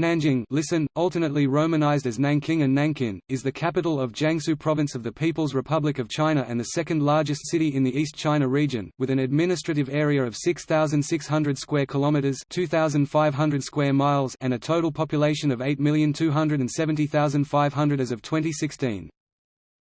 Nanjing listen, alternately romanized as Nanking and Nankin, is the capital of Jiangsu Province of the People's Republic of China and the second largest city in the East China region, with an administrative area of 6,600 square kilometers (2,500 square miles) and a total population of 8,270,500 as of 2016.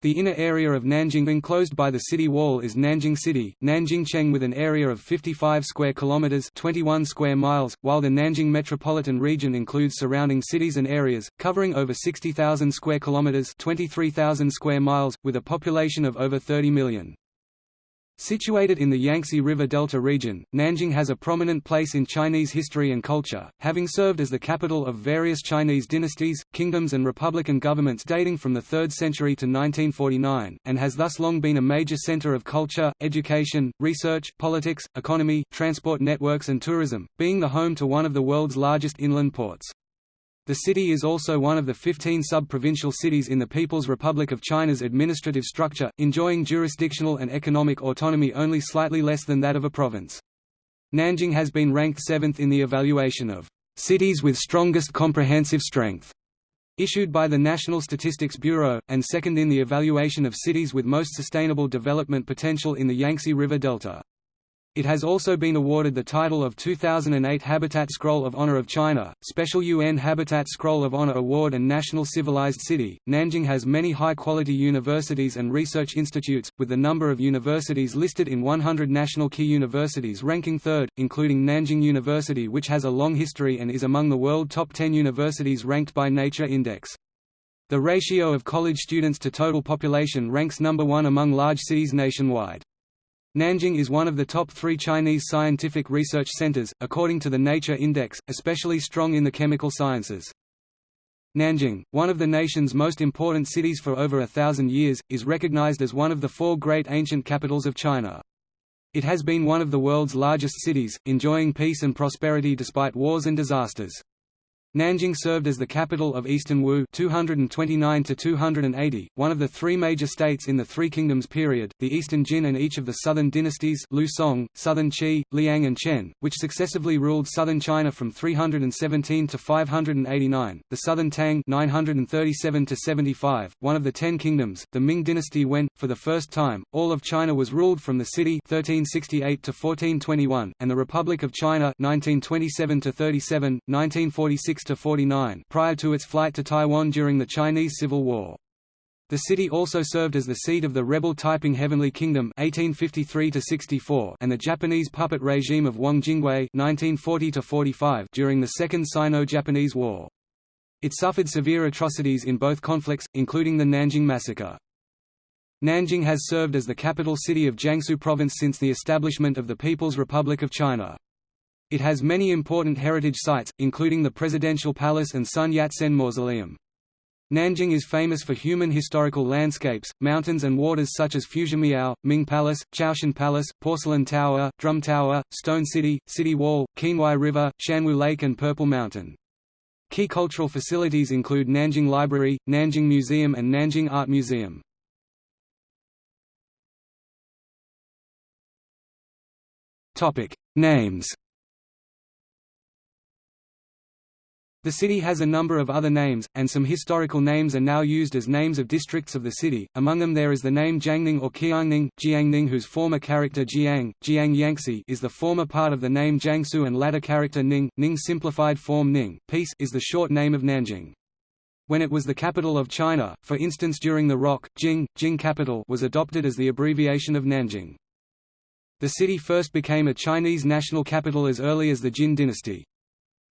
The inner area of Nanjing enclosed by the city wall is Nanjing City, Nanjingcheng with an area of 55 square kilometers, 21 square miles, while the Nanjing metropolitan region includes surrounding cities and areas covering over 60,000 square kilometers, 23,000 square miles with a population of over 30 million. Situated in the Yangtze River Delta region, Nanjing has a prominent place in Chinese history and culture, having served as the capital of various Chinese dynasties, kingdoms and republican governments dating from the 3rd century to 1949, and has thus long been a major center of culture, education, research, politics, economy, transport networks and tourism, being the home to one of the world's largest inland ports. The city is also one of the 15 sub-provincial cities in the People's Republic of China's administrative structure, enjoying jurisdictional and economic autonomy only slightly less than that of a province. Nanjing has been ranked seventh in the evaluation of cities with strongest comprehensive strength issued by the National Statistics Bureau, and second in the evaluation of cities with most sustainable development potential in the Yangtze River Delta. It has also been awarded the title of 2008 Habitat Scroll of Honor of China, Special UN Habitat Scroll of Honor Award and National Civilized City. Nanjing has many high-quality universities and research institutes, with the number of universities listed in 100 national key universities ranking third, including Nanjing University which has a long history and is among the world top 10 universities ranked by Nature Index. The ratio of college students to total population ranks number one among large cities nationwide. Nanjing is one of the top three Chinese scientific research centers, according to the Nature Index, especially strong in the chemical sciences. Nanjing, one of the nation's most important cities for over a thousand years, is recognized as one of the four great ancient capitals of China. It has been one of the world's largest cities, enjoying peace and prosperity despite wars and disasters. Nanjing served as the capital of Eastern Wu 229 one of the three major states in the Three Kingdoms period, the Eastern Jin and each of the southern dynasties Liu Song, Southern Qi, Liang and Chen, which successively ruled southern China from 317 to 589, the southern Tang 937 to 75, one of the Ten Kingdoms, the Ming dynasty when, for the first time, all of China was ruled from the city 1368 to 1421, and the Republic of China 1927 to 37, 1946 46–49 prior to its flight to Taiwan during the Chinese Civil War. The city also served as the seat of the rebel Taiping Heavenly Kingdom 1853 and the Japanese puppet regime of Wang Jingwei 1940 during the Second Sino-Japanese War. It suffered severe atrocities in both conflicts, including the Nanjing Massacre. Nanjing has served as the capital city of Jiangsu Province since the establishment of the People's Republic of China. It has many important heritage sites, including the Presidential Palace and Sun Yat-sen Mausoleum. Nanjing is famous for human historical landscapes, mountains and waters such as Fuzimiao, Ming Palace, Chaotian Palace, Porcelain Tower, Drum Tower, Stone City, City Wall, Qinhuai River, Xuanwu Lake and Purple Mountain. Key cultural facilities include Nanjing Library, Nanjing Museum and Nanjing Art Museum. Names The city has a number of other names, and some historical names are now used as names of districts of the city, among them there is the name Jiangning or Qiangning, Jiangning whose former character Jiang, Jiang Yangtze is the former part of the name Jiangsu and latter character Ning, Ning simplified form Ning, peace is the short name of Nanjing. When it was the capital of China, for instance during the ROC, Jing, Jing capital was adopted as the abbreviation of Nanjing. The city first became a Chinese national capital as early as the Jin dynasty.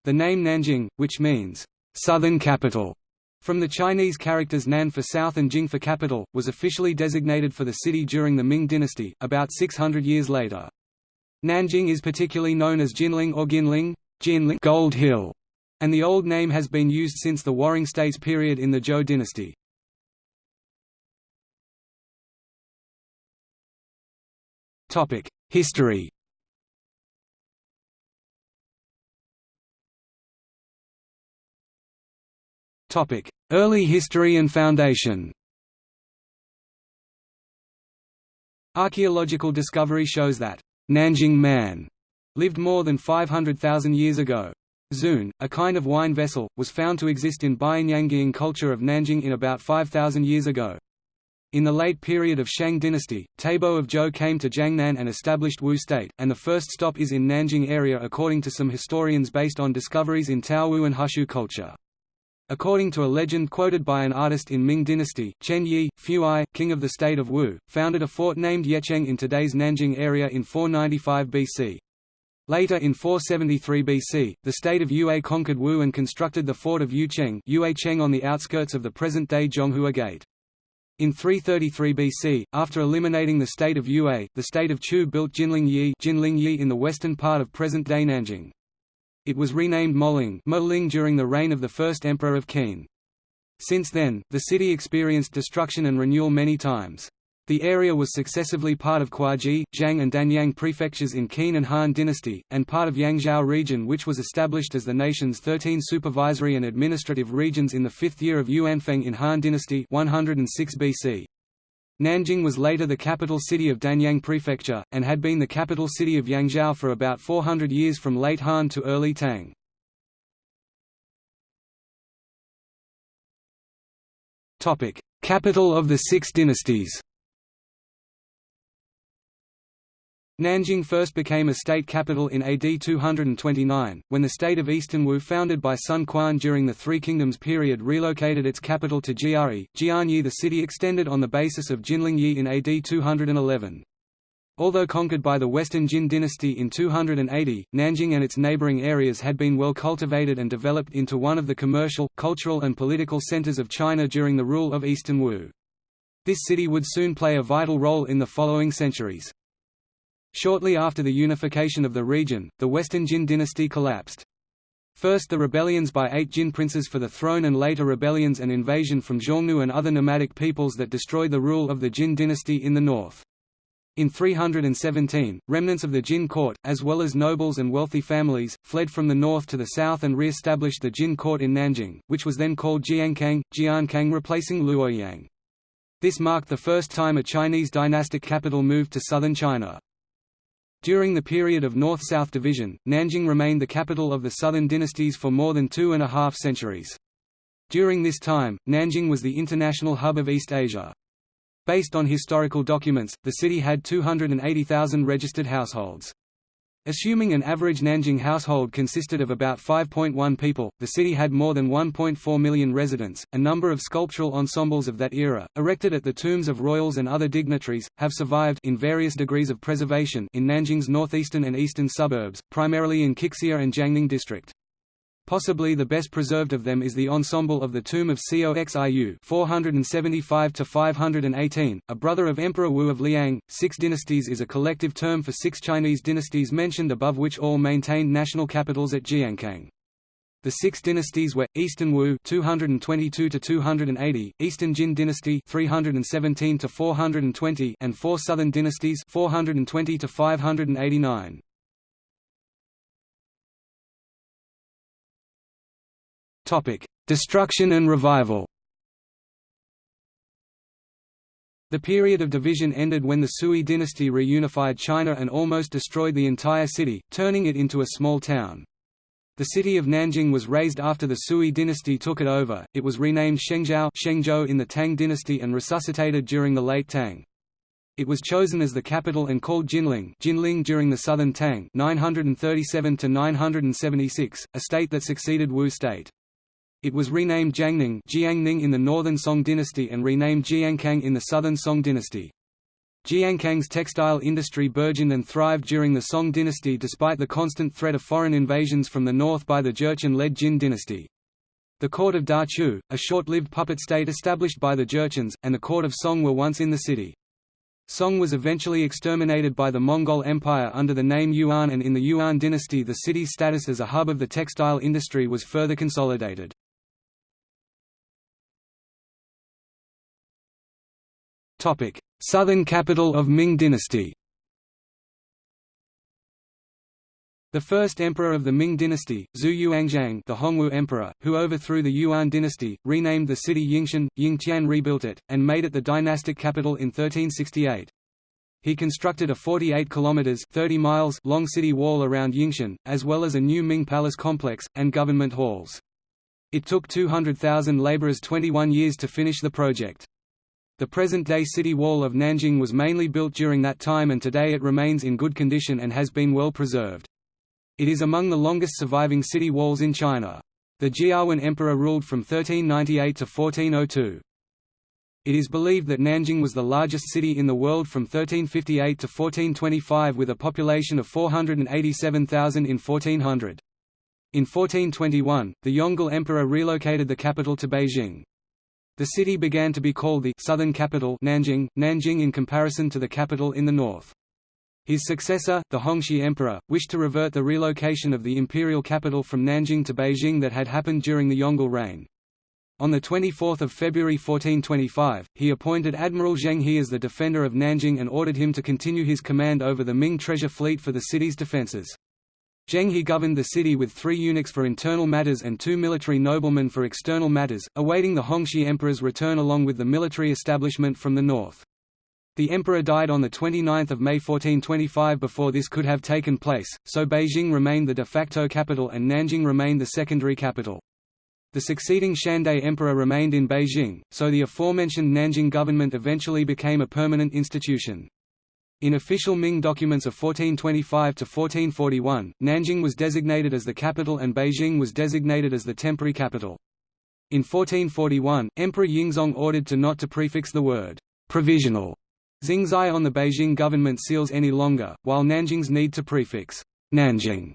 The name Nanjing, which means, southern capital, from the Chinese characters Nan for south and Jing for capital, was officially designated for the city during the Ming dynasty, about 600 years later. Nanjing is particularly known as Jinling or Ginling, Jinling Gold Hill, and the old name has been used since the Warring States period in the Zhou dynasty. History Early history and foundation Archaeological discovery shows that Nanjing Man lived more than 500,000 years ago. Zun, a kind of wine vessel, was found to exist in Bianyanggying culture of Nanjing in about 5,000 years ago. In the late period of Shang dynasty, Taibo of Zhou came to Jiangnan and established Wu state, and the first stop is in Nanjing area according to some historians based on discoveries in Taowu and Hushu culture. According to a legend quoted by an artist in Ming dynasty, Chen Yi, Fuchai, king of the state of Wu, founded a fort named Yecheng in today's Nanjing area in 495 BC. Later in 473 BC, the state of Yue conquered Wu and constructed the fort of Yuecheng on the outskirts of the present-day Zhonghua Gate. In 333 BC, after eliminating the state of Yue, the state of Chu built Jinling Yi, Jinling Yi in the western part of present-day Nanjing. It was renamed Moling, Moling during the reign of the first emperor of Qin. Since then, the city experienced destruction and renewal many times. The area was successively part of Kuaji, Zhang and Danyang prefectures in Qin and Han dynasty, and part of Yangzhou region which was established as the nation's 13 supervisory and administrative regions in the fifth year of Yuanfeng in Han dynasty 106 BC. Nanjing was later the capital city of Danyang Prefecture, and had been the capital city of Yangzhou for about 400 years from late Han to early Tang. Capital of the Six Dynasties Nanjing first became a state capital in AD 229, when the state of Eastern Wu founded by Sun Quan during the Three Kingdoms period relocated its capital to Jiari. Jianye the city extended on the basis of Jinlingyi in AD 211. Although conquered by the Western Jin dynasty in 280, Nanjing and its neighboring areas had been well cultivated and developed into one of the commercial, cultural and political centers of China during the rule of Eastern Wu. This city would soon play a vital role in the following centuries. Shortly after the unification of the region, the Western Jin dynasty collapsed. First the rebellions by eight Jin princes for the throne and later rebellions and invasion from Xiongnu and other nomadic peoples that destroyed the rule of the Jin dynasty in the north. In 317, remnants of the Jin court, as well as nobles and wealthy families, fled from the north to the south and re-established the Jin court in Nanjing, which was then called Jiankang, Jiankang replacing Luoyang. This marked the first time a Chinese dynastic capital moved to southern China. During the period of North-South division, Nanjing remained the capital of the southern dynasties for more than two and a half centuries. During this time, Nanjing was the international hub of East Asia. Based on historical documents, the city had 280,000 registered households. Assuming an average Nanjing household consisted of about 5.1 people, the city had more than 1.4 million residents. A number of sculptural ensembles of that era, erected at the tombs of royals and other dignitaries, have survived in various degrees of preservation in Nanjing's northeastern and eastern suburbs, primarily in Qixia and Jiangning district. Possibly the best preserved of them is the ensemble of the tomb of Coxiu 475–518, a brother of Emperor Wu of Liang. Six dynasties is a collective term for six Chinese dynasties mentioned above which all maintained national capitals at Jiankang. The six dynasties were Eastern Wu 222 to 280, Eastern Jin dynasty 317 to 420, and four southern dynasties 420 to 589. Destruction and revival. The period of division ended when the Sui dynasty reunified China and almost destroyed the entire city, turning it into a small town. The city of Nanjing was razed after the Sui dynasty took it over. It was renamed Shengzhou, Shengzhou in the Tang dynasty and resuscitated during the late Tang. It was chosen as the capital and called Jinling, Jinling during the Southern Tang 937 to 976, a state that succeeded Wu state. It was renamed Jiangning Jiangning in the northern Song dynasty and renamed Jiankang in the southern Song dynasty. Jiankang's textile industry burgeoned and thrived during the Song dynasty despite the constant threat of foreign invasions from the north by the Jurchen-led Jin dynasty. The court of Dachu, a short-lived puppet state established by the Jurchens, and the court of Song were once in the city. Song was eventually exterminated by the Mongol Empire under the name Yuan and in the Yuan dynasty the city's status as a hub of the textile industry was further consolidated. Southern capital of Ming dynasty The first emperor of the Ming dynasty, Zhu Yuanzhang the Hongwu emperor, who overthrew the Yuan dynasty, renamed the city Yingshan, Yingtian rebuilt it, and made it the dynastic capital in 1368. He constructed a 48 kilometers 30 miles long city wall around Yingtian, as well as a new Ming Palace complex and government halls. It took 200,000 laborers 21 years to finish the project. The present-day city wall of Nanjing was mainly built during that time and today it remains in good condition and has been well preserved. It is among the longest surviving city walls in China. The Jianwen Emperor ruled from 1398 to 1402. It is believed that Nanjing was the largest city in the world from 1358 to 1425 with a population of 487,000 in 1400. In 1421, the Yongle Emperor relocated the capital to Beijing. The city began to be called the southern capital Nanjing, Nanjing in comparison to the capital in the north. His successor, the Hongxi Emperor, wished to revert the relocation of the imperial capital from Nanjing to Beijing that had happened during the Yongle reign. On 24 February 1425, he appointed Admiral Zheng He as the defender of Nanjing and ordered him to continue his command over the Ming treasure fleet for the city's defences. Zheng He governed the city with three eunuchs for internal matters and two military noblemen for external matters, awaiting the Hongxi Emperor's return along with the military establishment from the north. The emperor died on 29 May 1425 before this could have taken place, so Beijing remained the de facto capital and Nanjing remained the secondary capital. The succeeding Xuande emperor remained in Beijing, so the aforementioned Nanjing government eventually became a permanent institution. In official Ming documents of 1425 to 1441, Nanjing was designated as the capital and Beijing was designated as the temporary capital. In 1441, Emperor Yingzong ordered to not to prefix the word provisional Xingzai on the Beijing government seals any longer, while Nanjing's need to prefix Nanjing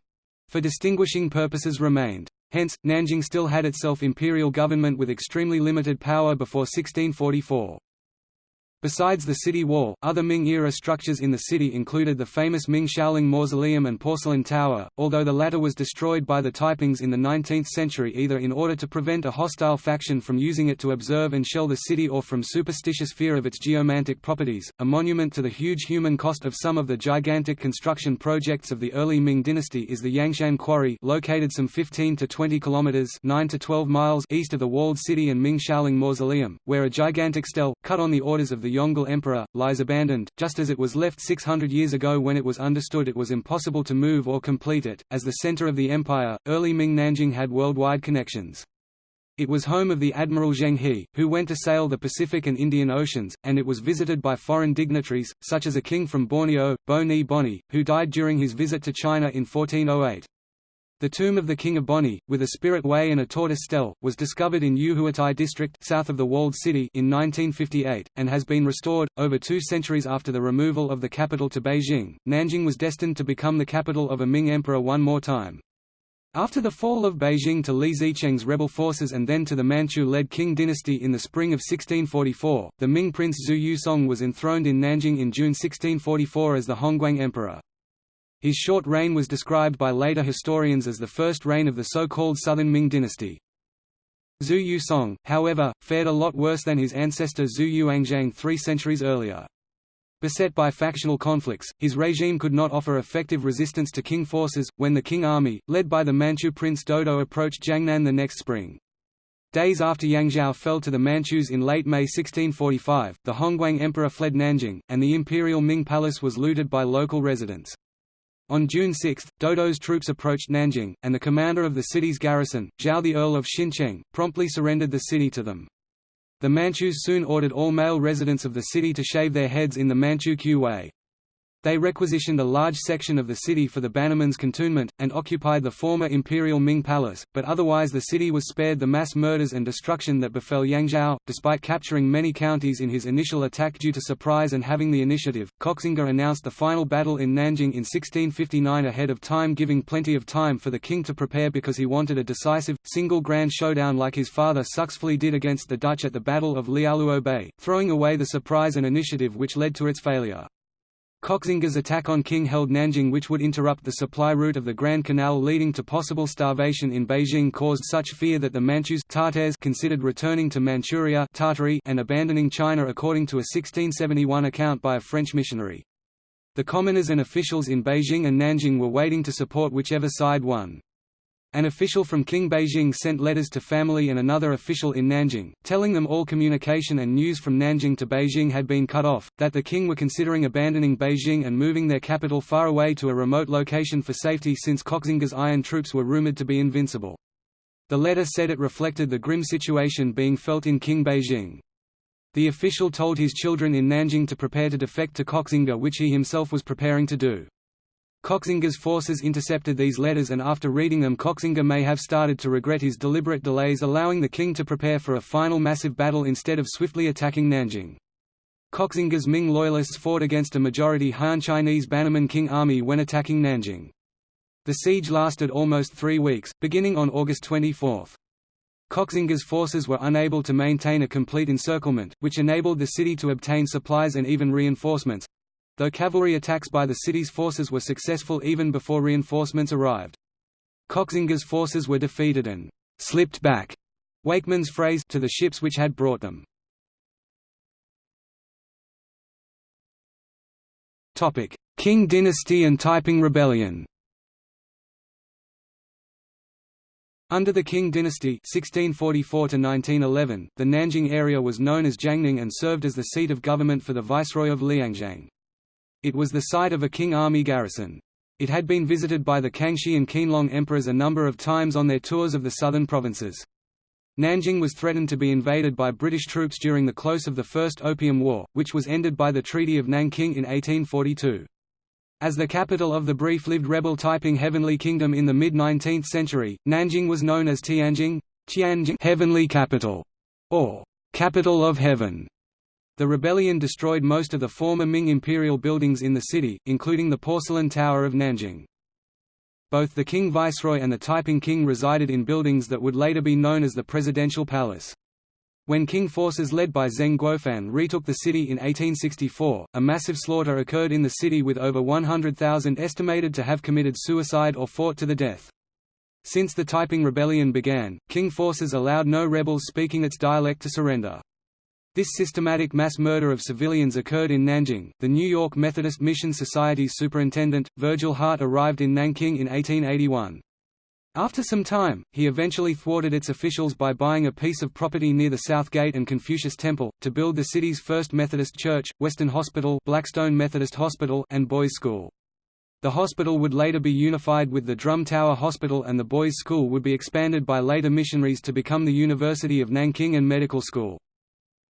for distinguishing purposes remained. Hence, Nanjing still had itself imperial government with extremely limited power before 1644. Besides the city wall, other Ming-era structures in the city included the famous Ming Xiaoling Mausoleum and Porcelain Tower, although the latter was destroyed by the Taipings in the 19th century either in order to prevent a hostile faction from using it to observe and shell the city or from superstitious fear of its geomantic properties. A monument to the huge human cost of some of the gigantic construction projects of the early Ming dynasty is the Yangshan Quarry located some 15 to 20 kilometers 9 to 12 miles east of the walled city and Ming Xiaoling Mausoleum, where a gigantic stele, cut on the orders of the Yongle Emperor, lies abandoned, just as it was left 600 years ago when it was understood it was impossible to move or complete it. As the center of the empire, early Ming Nanjing had worldwide connections. It was home of the Admiral Zheng He, who went to sail the Pacific and Indian Oceans, and it was visited by foreign dignitaries, such as a king from Borneo, Bo Ni Boni, who died during his visit to China in 1408. The tomb of the King of Boni, with a spirit way and a tortoise stele, was discovered in Yuhuatai district south of the walled city in 1958, and has been restored. Over two centuries after the removal of the capital to Beijing, Nanjing was destined to become the capital of a Ming emperor one more time. After the fall of Beijing to Li Zicheng's rebel forces and then to the Manchu-led Qing dynasty in the spring of 1644, the Ming prince Zhu Yusong was enthroned in Nanjing in June 1644 as the Hongguang emperor. His short reign was described by later historians as the first reign of the so-called Southern Ming dynasty. Zhu Yusong, however, fared a lot worse than his ancestor Zhu Yuanzhang three centuries earlier. Beset by factional conflicts, his regime could not offer effective resistance to Qing forces, when the Qing army, led by the Manchu prince Dodo approached Jiangnan the next spring. Days after Yangzhou fell to the Manchus in late May 1645, the Hongguang emperor fled Nanjing, and the imperial Ming palace was looted by local residents. On June 6, Dodo's troops approached Nanjing, and the commander of the city's garrison, Zhao the Earl of Xincheng, promptly surrendered the city to them. The Manchus soon ordered all male residents of the city to shave their heads in the Manchu way. They requisitioned a large section of the city for the Bannerman's cantonment, and occupied the former imperial Ming Palace, but otherwise the city was spared the mass murders and destruction that befell Yangzhou. Despite capturing many counties in his initial attack due to surprise and having the initiative, Koxinga announced the final battle in Nanjing in 1659 ahead of time giving plenty of time for the Qing to prepare because he wanted a decisive, single grand showdown like his father successfully did against the Dutch at the Battle of Liaoluo Bay, throwing away the surprise and initiative which led to its failure. Koxinga's attack on Qing held Nanjing which would interrupt the supply route of the Grand Canal leading to possible starvation in Beijing caused such fear that the Manchus Tartars considered returning to Manchuria Tartary and abandoning China according to a 1671 account by a French missionary. The commoners and officials in Beijing and Nanjing were waiting to support whichever side won. An official from Qing Beijing sent letters to family and another official in Nanjing, telling them all communication and news from Nanjing to Beijing had been cut off, that the Qing were considering abandoning Beijing and moving their capital far away to a remote location for safety since Koxinga's iron troops were rumored to be invincible. The letter said it reflected the grim situation being felt in Qing Beijing. The official told his children in Nanjing to prepare to defect to Koxinga which he himself was preparing to do. Koxinga's forces intercepted these letters and after reading them Koxinga may have started to regret his deliberate delays allowing the Qing to prepare for a final massive battle instead of swiftly attacking Nanjing. Koxinga's Ming loyalists fought against a majority Han Chinese Bannerman Qing army when attacking Nanjing. The siege lasted almost three weeks, beginning on August 24. Koxinga's forces were unable to maintain a complete encirclement, which enabled the city to obtain supplies and even reinforcements, though cavalry attacks by the city's forces were successful even before reinforcements arrived. Koxinga's forces were defeated and «slipped back» Wakeman's phrase to the ships which had brought them. Qing dynasty and Taiping Rebellion Under the Qing dynasty 1644 the Nanjing area was known as Jiangning and served as the seat of government for the viceroy of Liangjiang. It was the site of a Qing army garrison. It had been visited by the Kangxi and Qianlong emperors a number of times on their tours of the southern provinces. Nanjing was threatened to be invaded by British troops during the close of the First Opium War, which was ended by the Treaty of Nanking in 1842. As the capital of the brief-lived rebel Taiping Heavenly Kingdom in the mid-19th century, Nanjing was known as Tianjing, Tianjing Heavenly Capital, or Capital of Heaven. The rebellion destroyed most of the former Ming imperial buildings in the city, including the Porcelain Tower of Nanjing. Both the Qing Viceroy and the Taiping King resided in buildings that would later be known as the Presidential Palace. When Qing forces led by Zeng Guofan retook the city in 1864, a massive slaughter occurred in the city with over 100,000 estimated to have committed suicide or fought to the death. Since the Taiping Rebellion began, Qing forces allowed no rebels speaking its dialect to surrender. This systematic mass murder of civilians occurred in Nanjing. The New York Methodist Mission Society's superintendent, Virgil Hart, arrived in Nanking in 1881. After some time, he eventually thwarted its officials by buying a piece of property near the South Gate and Confucius Temple, to build the city's first Methodist church, Western Hospital, Blackstone Methodist Hospital, and Boys' School. The hospital would later be unified with the Drum Tower Hospital and the Boys' School would be expanded by later missionaries to become the University of Nanking and Medical School.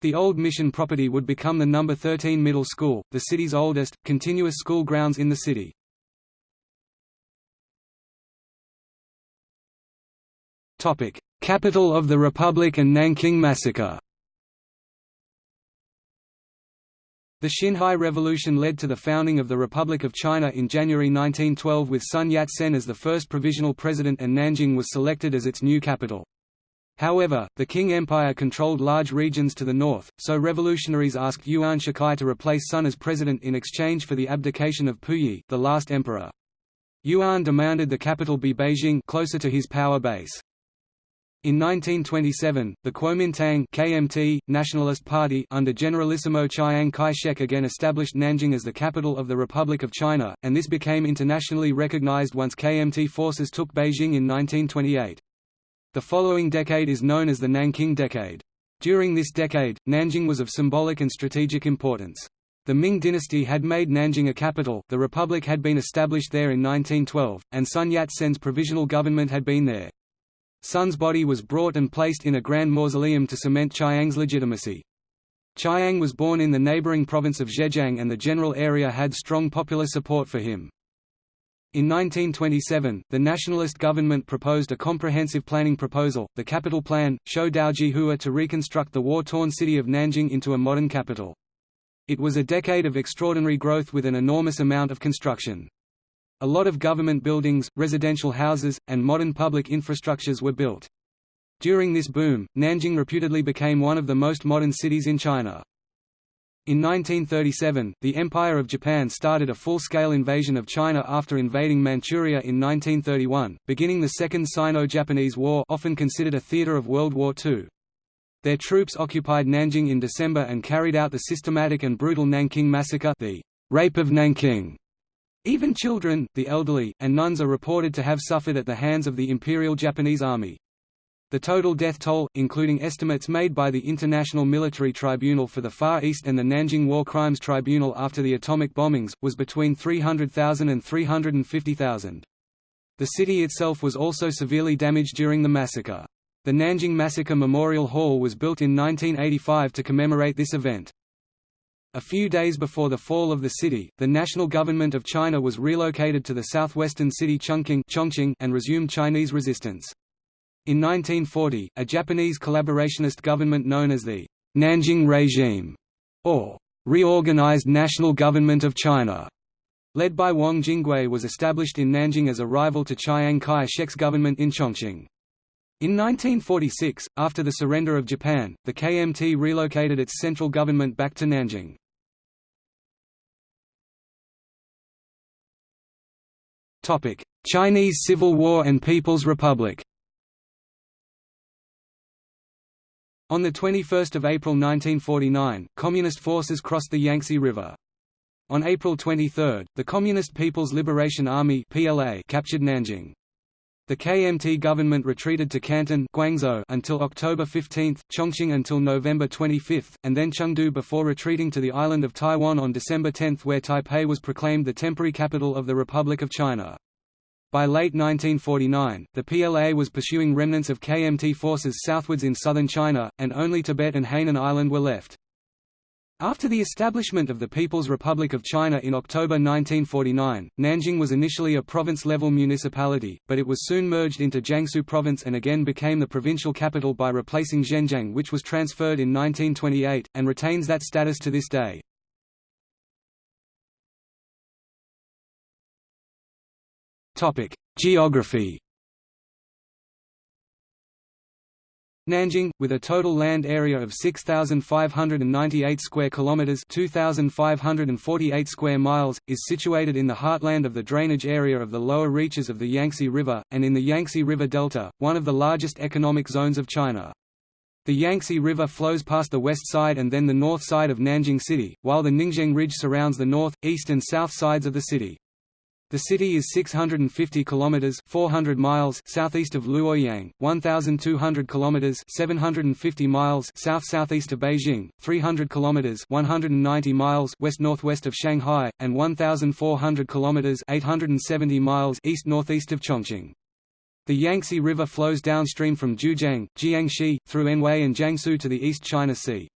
The old mission property would become the No. 13 Middle School, the city's oldest, continuous school grounds in the city. Capital of the Republic and Nanking Massacre The Xinhai Revolution led to the founding of the Republic of China in January 1912 with Sun Yat-sen as the first provisional president and Nanjing was selected as its new capital. However, the Qing Empire controlled large regions to the north, so revolutionaries asked Yuan Shikai to replace Sun as president in exchange for the abdication of Puyi the last emperor. Yuan demanded the capital be Beijing closer to his power base. In 1927, the Kuomintang KMT, Nationalist Party under Generalissimo Chiang Kai-shek again established Nanjing as the capital of the Republic of China, and this became internationally recognized once KMT forces took Beijing in 1928. The following decade is known as the Nanking Decade. During this decade, Nanjing was of symbolic and strategic importance. The Ming dynasty had made Nanjing a capital, the republic had been established there in 1912, and Sun Yat-sen's provisional government had been there. Sun's body was brought and placed in a grand mausoleum to cement Chiang's legitimacy. Chiang was born in the neighboring province of Zhejiang and the general area had strong popular support for him. In 1927, the nationalist government proposed a comprehensive planning proposal, the Capital Plan, Shou Daojihua to reconstruct the war-torn city of Nanjing into a modern capital. It was a decade of extraordinary growth with an enormous amount of construction. A lot of government buildings, residential houses, and modern public infrastructures were built. During this boom, Nanjing reputedly became one of the most modern cities in China. In 1937, the Empire of Japan started a full-scale invasion of China after invading Manchuria in 1931, beginning the Second Sino-Japanese War often considered a theater of World War II. Their troops occupied Nanjing in December and carried out the systematic and brutal Nanking Massacre the Rape of Nanking, Even children, the elderly, and nuns are reported to have suffered at the hands of the Imperial Japanese Army. The total death toll, including estimates made by the International Military Tribunal for the Far East and the Nanjing War Crimes Tribunal after the atomic bombings, was between 300,000 and 350,000. The city itself was also severely damaged during the massacre. The Nanjing Massacre Memorial Hall was built in 1985 to commemorate this event. A few days before the fall of the city, the national government of China was relocated to the southwestern city Chongqing and resumed Chinese resistance. In 1940, a Japanese collaborationist government known as the Nanjing Regime, or Reorganized National Government of China, led by Wang Jingwei was established in Nanjing as a rival to Chiang Kai-shek's government in Chongqing. In 1946, after the surrender of Japan, the KMT relocated its central government back to Nanjing. Chinese Civil War and People's Republic On 21 April 1949, Communist forces crossed the Yangtze River. On April 23, the Communist People's Liberation Army PLA captured Nanjing. The KMT government retreated to Canton Guangzhou until October 15, Chongqing until November 25, and then Chengdu before retreating to the island of Taiwan on December 10 where Taipei was proclaimed the temporary capital of the Republic of China. By late 1949, the PLA was pursuing remnants of KMT forces southwards in southern China, and only Tibet and Hainan Island were left. After the establishment of the People's Republic of China in October 1949, Nanjing was initially a province-level municipality, but it was soon merged into Jiangsu Province and again became the provincial capital by replacing Zhenjiang which was transferred in 1928, and retains that status to this day. Geography Nanjing, with a total land area of 6,598 square kilometers (2,548 square miles), is situated in the heartland of the drainage area of the lower reaches of the Yangtze River, and in the Yangtze River Delta, one of the largest economic zones of China. The Yangtze River flows past the west side and then the north side of Nanjing City, while the Ningzheng Ridge surrounds the north, east and south sides of the city. The city is 650 kilometers (400 miles) southeast of Luoyang, 1200 kilometers (750 miles) south-southeast of Beijing, 300 kilometers (190 miles) west-northwest of Shanghai, and 1400 kilometers (870 miles) east-northeast of Chongqing. The Yangtze River flows downstream from Jiujiang, Jiangxi, through Anhui and Jiangsu to the East China Sea.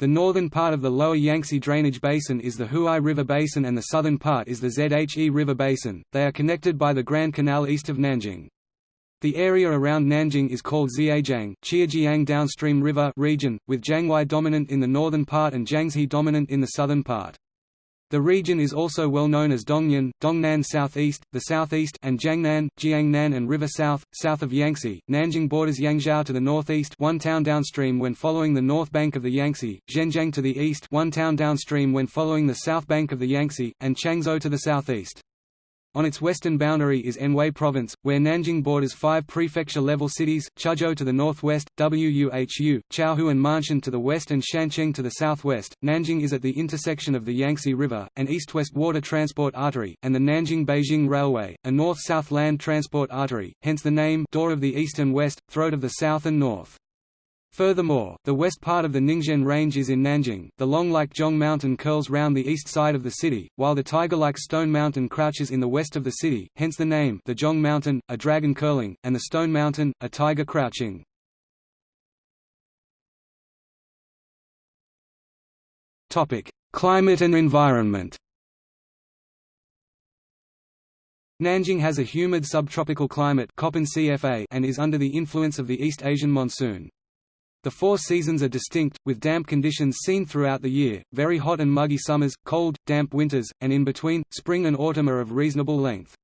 The northern part of the lower Yangtze drainage basin is the Huai River Basin and the southern part is the Zhe River Basin. They are connected by the Grand Canal east of Nanjing. The area around Nanjing is called Zhejiang Qiajiang downstream river region, with Jianghuai dominant in the northern part and Jiangxi dominant in the southern part. The region is also well known as Dongnan, Dongnan Southeast, the Southeast and Jiangnan, Jiangnan and River South, south of Yangtze. Nanjing borders Yangzhou to the northeast, one town downstream when following the north bank of the Yangtze, Zhenjiang to the east, one town downstream when following the south bank of the Yangtze, and Changzhou to the southeast. On its western boundary is Anhui Province, where Nanjing borders five prefecture-level cities, Chuzhou to the northwest, Wuhu, Chaohu and Ma'anshan to the west and Xuancheng to the southwest. Nanjing is at the intersection of the Yangtze River, an east-west water transport artery, and the Nanjing-Beijing Railway, a north-south land transport artery, hence the name Door of the East and West, Throat of the South and North. Furthermore, the west part of the Ningzhen Range is in Nanjing, the long-like Zhong Mountain curls round the east side of the city, while the tiger-like Stone Mountain crouches in the west of the city, hence the name the Zhong Mountain, a dragon curling, and the Stone Mountain, a tiger crouching. Climate and environment Nanjing has a humid subtropical climate and is under the influence of the East Asian monsoon. The four seasons are distinct, with damp conditions seen throughout the year, very hot and muggy summers, cold, damp winters, and in between, spring and autumn are of reasonable length.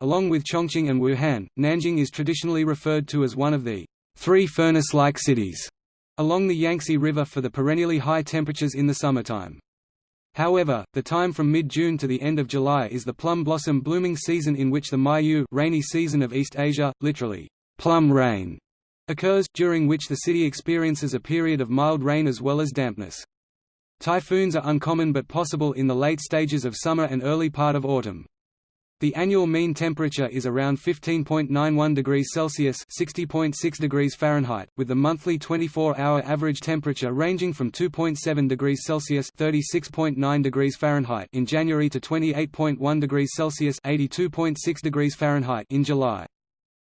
Along with Chongqing and Wuhan, Nanjing is traditionally referred to as one of the three furnace-like cities along the Yangtze River for the perennially high temperatures in the summertime. However, the time from mid-June to the end of July is the plum blossom blooming season in which the Meiyu rainy season of East Asia, literally, plum rain, occurs, during which the city experiences a period of mild rain as well as dampness. Typhoons are uncommon but possible in the late stages of summer and early part of autumn. The annual mean temperature is around 15.91 degrees Celsius (60.6 degrees Fahrenheit), with the monthly 24-hour average temperature ranging from 2.7 degrees Celsius (36.9 degrees Fahrenheit) in January to 28.1 degrees Celsius (82.6 degrees Fahrenheit) in July.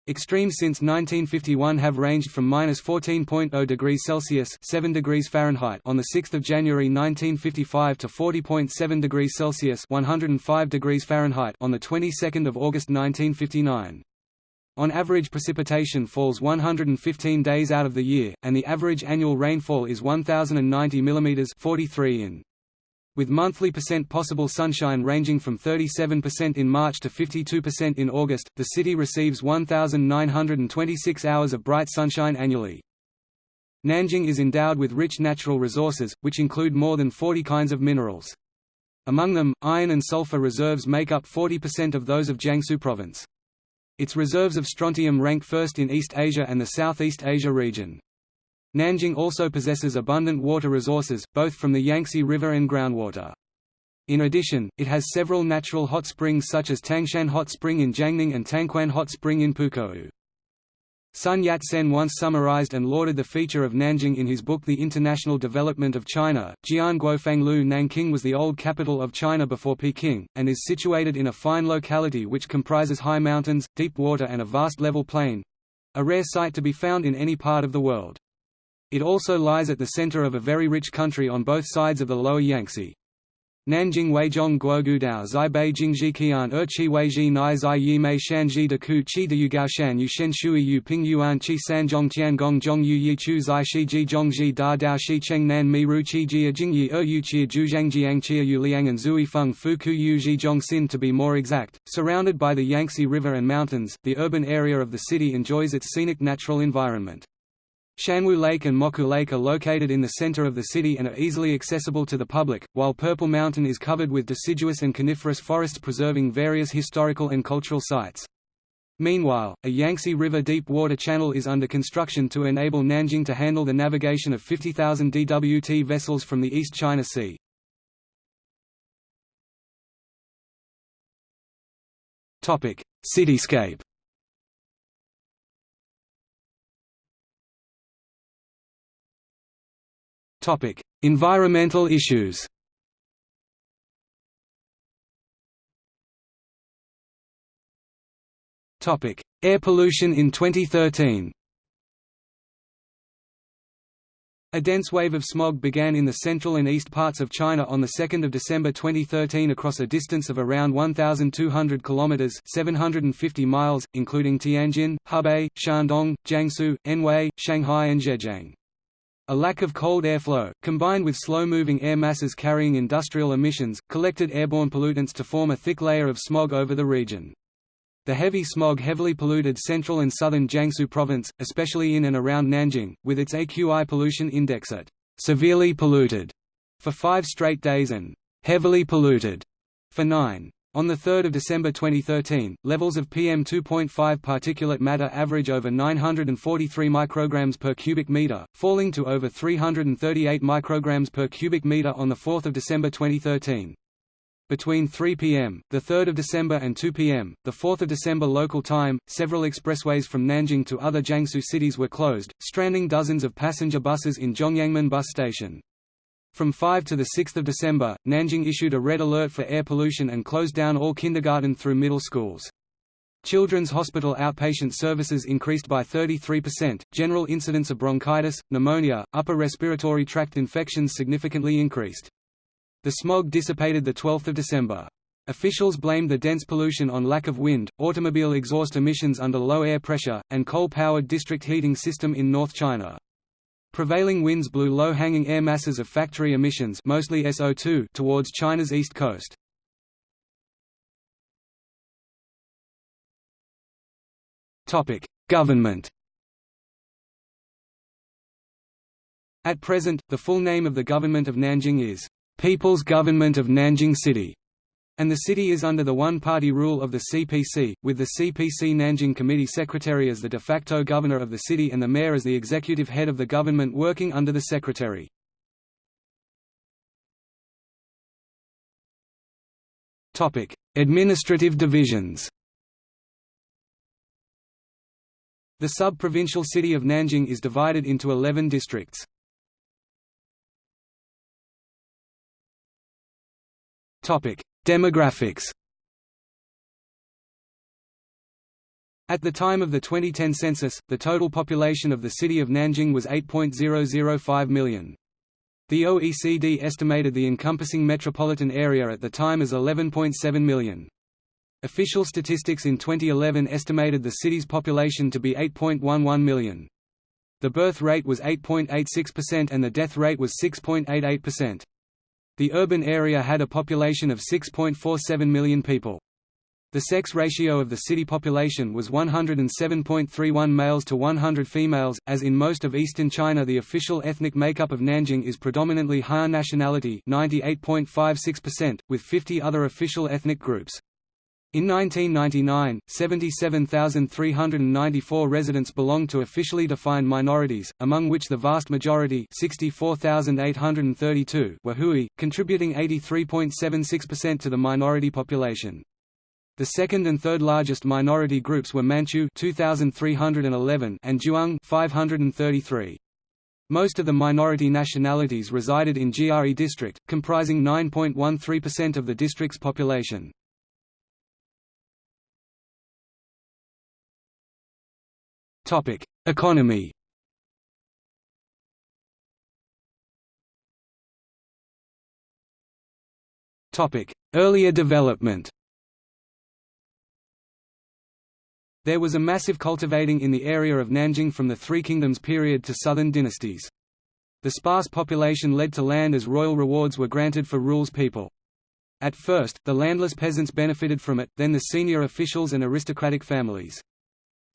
Extremes since 1951 have ranged from minus 14.0 degrees Celsius (7 degrees Fahrenheit) on the 6th of January 1955 to 40.7 degrees Celsius (105 degrees Fahrenheit) on the 22nd of August 1959. On average precipitation falls 115 days out of the year, and the average annual rainfall is 1090 mm 43 in with monthly percent possible sunshine ranging from 37% in March to 52% in August, the city receives 1,926 hours of bright sunshine annually. Nanjing is endowed with rich natural resources, which include more than 40 kinds of minerals. Among them, iron and sulfur reserves make up 40% of those of Jiangsu province. Its reserves of strontium rank first in East Asia and the Southeast Asia region. Nanjing also possesses abundant water resources, both from the Yangtze River and groundwater. In addition, it has several natural hot springs such as Tangshan Hot Spring in Jiangning and Tangquan Hot Spring in Pukou. Sun Yat-sen once summarized and lauded the feature of Nanjing in his book The International Development of China. Jianguofanglu Nanking was the old capital of China before Peking, and is situated in a fine locality which comprises high mountains, deep water and a vast level plain—a rare sight to be found in any part of the world. It also lies at the center of a very rich country on both sides of the lower Yangtze. Nanjing Weizhong Guogudao Zai Bei Jingji Qian Er Nai Zai Yi Mei Shanji De Ku Qi De Yugao Shan Yu Shen Shui Yu Ping Yuan Qi San Zhong Tian Gong Zhong Yu Yi Chu Zai Shi Ji Zhong Ji Da Dao Shi Cheng Nan Mi Ru Qi Jia Jing Yi Er Yu Qia Ju Zhang Jiang Qia Yu Liang and Zui Feng Fu Ku Yu Ji Zhong Xin to be more exact. Surrounded by the Yangtze River and mountains, the urban area of the city enjoys its scenic natural environment. Xuanwu Lake and Mochou Lake are located in the center of the city and are easily accessible to the public, while Purple Mountain is covered with deciduous and coniferous forests preserving various historical and cultural sites. Meanwhile, a Yangtze River deep water channel is under construction to enable Nanjing to handle the navigation of 50,000 DWT vessels from the East China Sea. Cityscape Topic: Environmental issues. Topic: Air pollution in 2013. A dense wave of smog began in the central and east parts of China on 2 December 2013 across a distance of around 1,200 km 750 miles, including Tianjin, Hebei, Shandong, Jiangsu, Anhui, Shanghai and Zhejiang. A lack of cold airflow, combined with slow-moving air masses carrying industrial emissions, collected airborne pollutants to form a thick layer of smog over the region. The heavy smog heavily polluted central and southern Jiangsu province, especially in and around Nanjing, with its AQI pollution index at severely polluted for five straight days and heavily polluted for nine. On 3 December 2013, levels of PM2.5 particulate matter average over 943 micrograms per cubic meter, falling to over 338 micrograms per cubic meter on 4 December 2013. Between 3 p.m., 3 December and 2 p.m., 4 December local time, several expressways from Nanjing to other Jiangsu cities were closed, stranding dozens of passenger buses in Zhongyangmen bus station. From 5 to 6 December, Nanjing issued a red alert for air pollution and closed down all kindergarten through middle schools. Children's hospital outpatient services increased by 33%, general incidence of bronchitis, pneumonia, upper respiratory tract infections significantly increased. The smog dissipated 12 December. Officials blamed the dense pollution on lack of wind, automobile exhaust emissions under low air pressure, and coal-powered district heating system in North China. Prevailing winds blew low-hanging air masses of factory emissions mostly SO2 towards China's east coast. Government At present, the full name of the government of Nanjing is, "'People's Government of Nanjing City' And the city is under the one-party rule of the CPC, with the CPC Nanjing Committee Secretary as the de facto governor of the city and the mayor as the executive head of the government working under the secretary. Topic: Administrative divisions. The sub-provincial city of Nanjing is divided into 11 districts. Topic: Demographics At the time of the 2010 census, the total population of the city of Nanjing was 8.005 million. The OECD estimated the encompassing metropolitan area at the time as 11.7 million. Official statistics in 2011 estimated the city's population to be 8.11 million. The birth rate was 8.86% and the death rate was 6.88%. The urban area had a population of 6.47 million people. The sex ratio of the city population was 107.31 males to 100 females. As in most of eastern China, the official ethnic makeup of Nanjing is predominantly Han nationality, 98.56%, with 50 other official ethnic groups. In 1999, 77,394 residents belonged to officially defined minorities, among which the vast majority 64,832 were Hui, contributing 83.76% to the minority population. The second and third largest minority groups were Manchu 2311 and Zhuang 533. Most of the minority nationalities resided in Jianye district, comprising 9.13% of the district's population. Topic: Economy. Topic: Earlier development. There was a massive cultivating in the area of Nanjing from the Three Kingdoms period to southern dynasties. The sparse population led to land as royal rewards were granted for rules people. At first, the landless peasants benefited from it, then the senior officials and aristocratic families.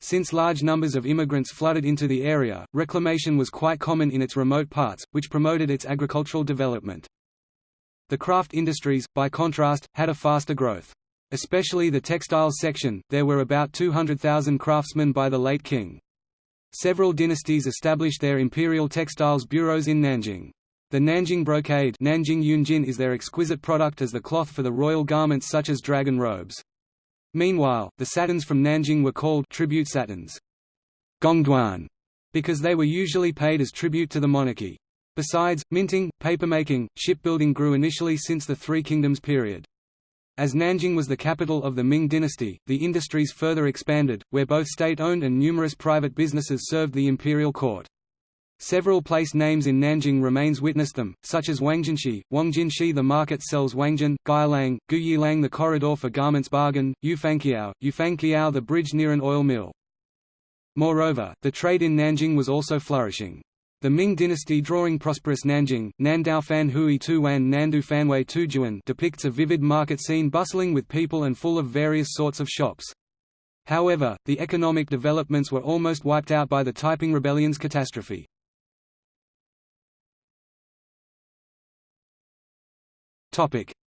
Since large numbers of immigrants flooded into the area, reclamation was quite common in its remote parts, which promoted its agricultural development. The craft industries, by contrast, had a faster growth. Especially the textiles section, there were about 200,000 craftsmen by the late Qing. Several dynasties established their imperial textiles bureaus in Nanjing. The Nanjing brocade Nanjing Yunjin is their exquisite product as the cloth for the royal garments such as dragon robes. Meanwhile, the satins from Nanjing were called tribute satins Gongduan, because they were usually paid as tribute to the monarchy. Besides, minting, papermaking, shipbuilding grew initially since the Three Kingdoms period. As Nanjing was the capital of the Ming dynasty, the industries further expanded, where both state-owned and numerous private businesses served the imperial court. Several place names in Nanjing remains witness them, such as Wangjinshi, Wangjinshi the market sells Wangjin, Gailang, Guyilang the corridor for garments bargain, Yufangqiao, Yufangqiao the bridge near an oil mill. Moreover, the trade in Nanjing was also flourishing. The Ming dynasty drawing prosperous Nanjing, Nandaofan Hui Tuwan Nandu Fanwei Tujuan depicts a vivid market scene bustling with people and full of various sorts of shops. However, the economic developments were almost wiped out by the Taiping Rebellion's catastrophe.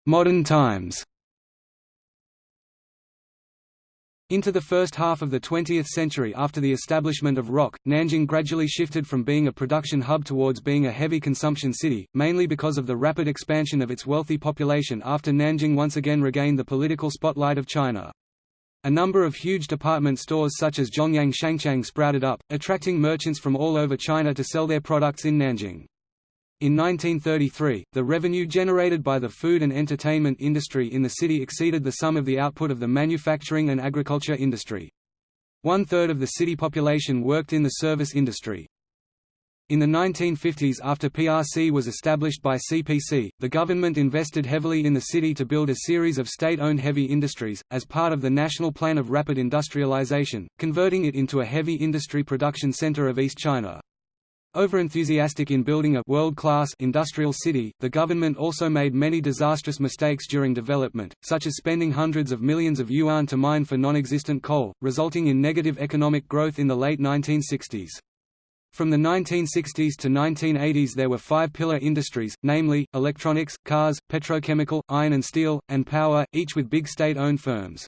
Modern times Into the first half of the 20th century after the establishment of ROC, Nanjing gradually shifted from being a production hub towards being a heavy consumption city, mainly because of the rapid expansion of its wealthy population after Nanjing once again regained the political spotlight of China. A number of huge department stores such as Zhongyang Shangchang sprouted up, attracting merchants from all over China to sell their products in Nanjing. In 1933, the revenue generated by the food and entertainment industry in the city exceeded the sum of the output of the manufacturing and agriculture industry. One-third of the city population worked in the service industry. In the 1950s after PRC was established by CPC, the government invested heavily in the city to build a series of state-owned heavy industries, as part of the National Plan of Rapid Industrialization, converting it into a heavy industry production center of East China. Overenthusiastic in building a world-class industrial city, the government also made many disastrous mistakes during development, such as spending hundreds of millions of yuan to mine for non-existent coal, resulting in negative economic growth in the late 1960s. From the 1960s to 1980s there were five pillar industries, namely, electronics, cars, petrochemical, iron and steel, and power, each with big state-owned firms.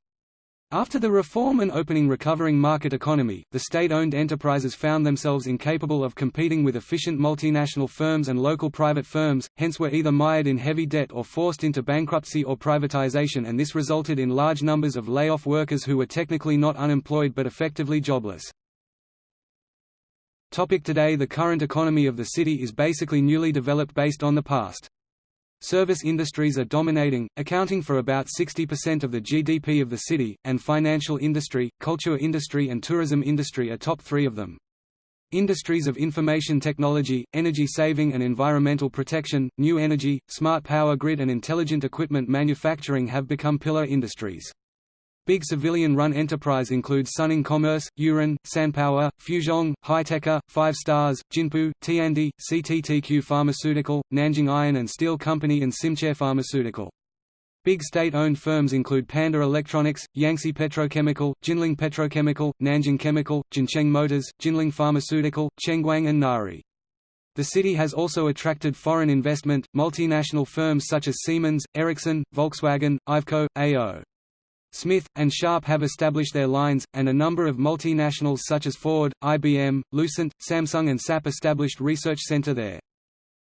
After the reform and opening recovering market economy, the state-owned enterprises found themselves incapable of competing with efficient multinational firms and local private firms, hence were either mired in heavy debt or forced into bankruptcy or privatization and this resulted in large numbers of lay-off workers who were technically not unemployed but effectively jobless. Topic today The current economy of the city is basically newly developed based on the past. Service industries are dominating, accounting for about 60% of the GDP of the city, and financial industry, culture industry and tourism industry are top three of them. Industries of information technology, energy saving and environmental protection, new energy, smart power grid and intelligent equipment manufacturing have become pillar industries. Big civilian-run enterprise includes Suning Commerce, Yurun, Sanpower, Fuzhong, Hiteca, Five Stars, Jinpu, Tiandi, CTTQ Pharmaceutical, Nanjing Iron and Steel Company and Simcere Pharmaceutical. Big state-owned firms include Panda Electronics, Yangtze Petrochemical, Jinling Petrochemical, Nanjing Chemical, Jincheng Motors, Jinling Pharmaceutical, Chengguang and Nari. The city has also attracted foreign investment, multinational firms such as Siemens, Ericsson, Volkswagen, Iveco, A.O. Smith, and Sharp have established their lines, and a number of multinationals such as Ford, IBM, Lucent, Samsung and SAP established research center there.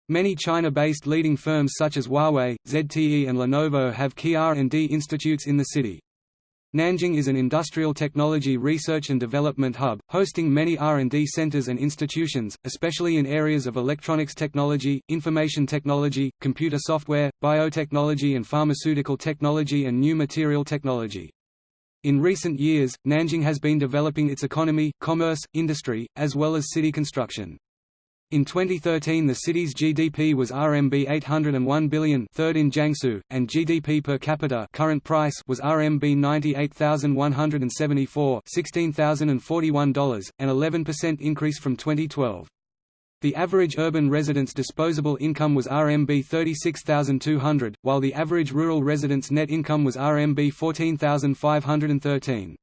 Many China-based leading firms such as Huawei, ZTE and Lenovo have key R&D institutes in the city. Nanjing is an industrial technology research and development hub, hosting many R&D centers and institutions, especially in areas of electronics technology, information technology, computer software, biotechnology and pharmaceutical technology and new material technology. In recent years, Nanjing has been developing its economy, commerce, industry, as well as city construction. In 2013 the city's GDP was RMB 801 billion third in Jiangsu, and GDP per capita current price was RMB 98,174 $16,041, an 11% increase from 2012. The average urban resident's disposable income was RMB 36,200, while the average rural resident's net income was RMB 14,513.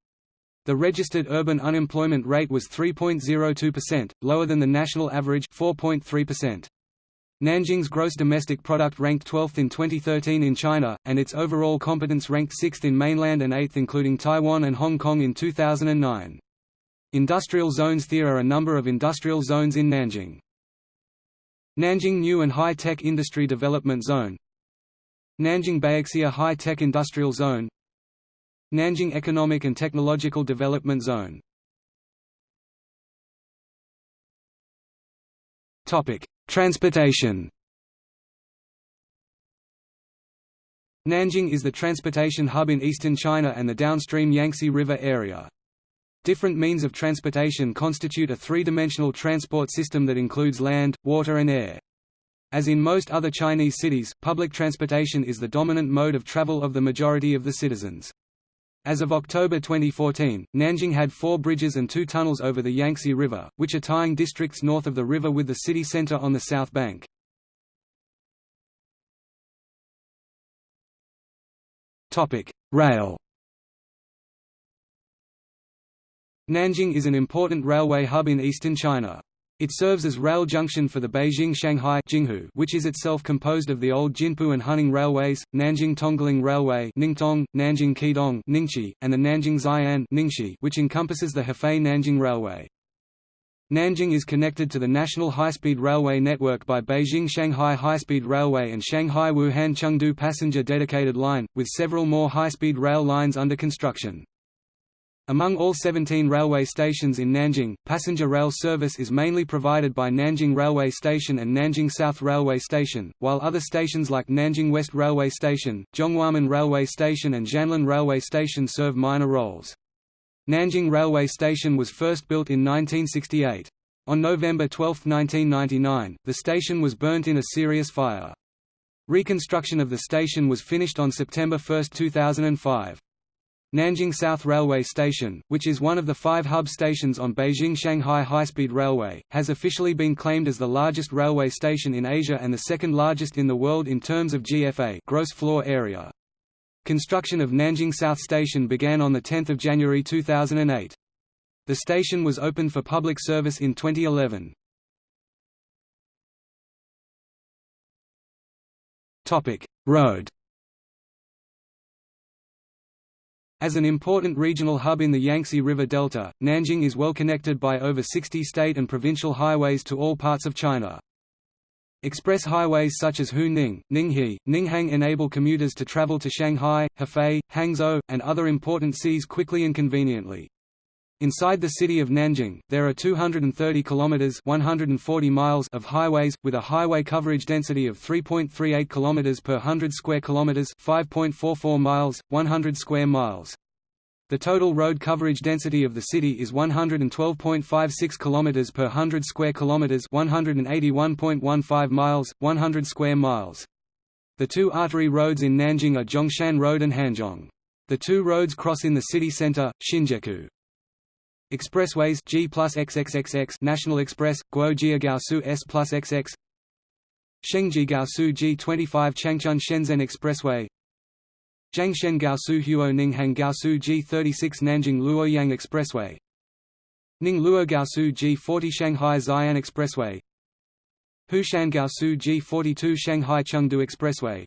The registered urban unemployment rate was 3.02%, lower than the national average 4.3%. Nanjing's gross domestic product ranked 12th in 2013 in China, and its overall competence ranked 6th in mainland and 8th including Taiwan and Hong Kong in 2009. Industrial zones There are a number of industrial zones in Nanjing. Nanjing New and High Tech Industry Development Zone Nanjing Baixia High Tech Industrial Zone Nanjing Economic and Technological Development Zone Transportation Nanjing is the transportation hub in eastern China and the downstream Yangtze River area. Different means of transportation constitute a three-dimensional transport system that includes land, water and air. As in most other Chinese cities, public transportation is the dominant mode of travel of the majority of the citizens. As of October 2014, Nanjing had four bridges and two tunnels over the Yangtze River, which are tying districts north of the river with the city center on the south bank. Rail Nanjing is an important railway hub in eastern China. It serves as rail junction for the Beijing-Shanghai which is itself composed of the old Jinpu and Huning railways, Nanjing-Tongling Railway Ningtong, Nanjing-Qidong and the Nanjing-Xi'an which encompasses the Hefei-Nanjing Railway. Nanjing is connected to the national high-speed railway network by Beijing-Shanghai High-Speed Railway and Shanghai-Wuhan-Chengdu passenger dedicated line, with several more high-speed rail lines under construction. Among all 17 railway stations in Nanjing, passenger rail service is mainly provided by Nanjing Railway Station and Nanjing South Railway Station, while other stations like Nanjing West Railway Station, Zhonghuamen Railway Station and Xianlin Railway Station serve minor roles. Nanjing Railway Station was first built in 1968. On November 12, 1999, the station was burnt in a serious fire. Reconstruction of the station was finished on September 1, 2005. Nanjing South Railway Station, which is one of the five hub stations on Beijing-Shanghai High-Speed Railway, has officially been claimed as the largest railway station in Asia and the second largest in the world in terms of GFA gross floor area. Construction of Nanjing South Station began on 10 January 2008. The station was opened for public service in 2011. Road As an important regional hub in the Yangtze River Delta, Nanjing is well connected by over 60 state and provincial highways to all parts of China. Express highways such as Huning, Ninghe, Ninghang enable commuters to travel to Shanghai, Hefei, Hangzhou, and other important cities quickly and conveniently. Inside the city of Nanjing, there are 230 kilometers (140 miles) of highways with a highway coverage density of 3.38 kilometers per 100 square kilometers, 5.44 miles, 100 square miles. The total road coverage density of the city is 112.56 kilometers per 100 square kilometers, 181.15 miles, 100 square miles. The two artery roads in Nanjing are Zhongshan Road and Hanzhong. The two roads cross in the city center, Xinjiekou. Expressways G plus XXXX National Express, Guojiagaosu S plus XX Shengji-Gaosu G25 Changchun Shenzhen Expressway Jiangshen Gaosu Huo Ninghang Gaosu G36 Nanjing Luoyang Expressway Ning Luo Gaosu G40 Shanghai Xi'an Expressway Hushan Gaosu G42 Shanghai Chengdu Expressway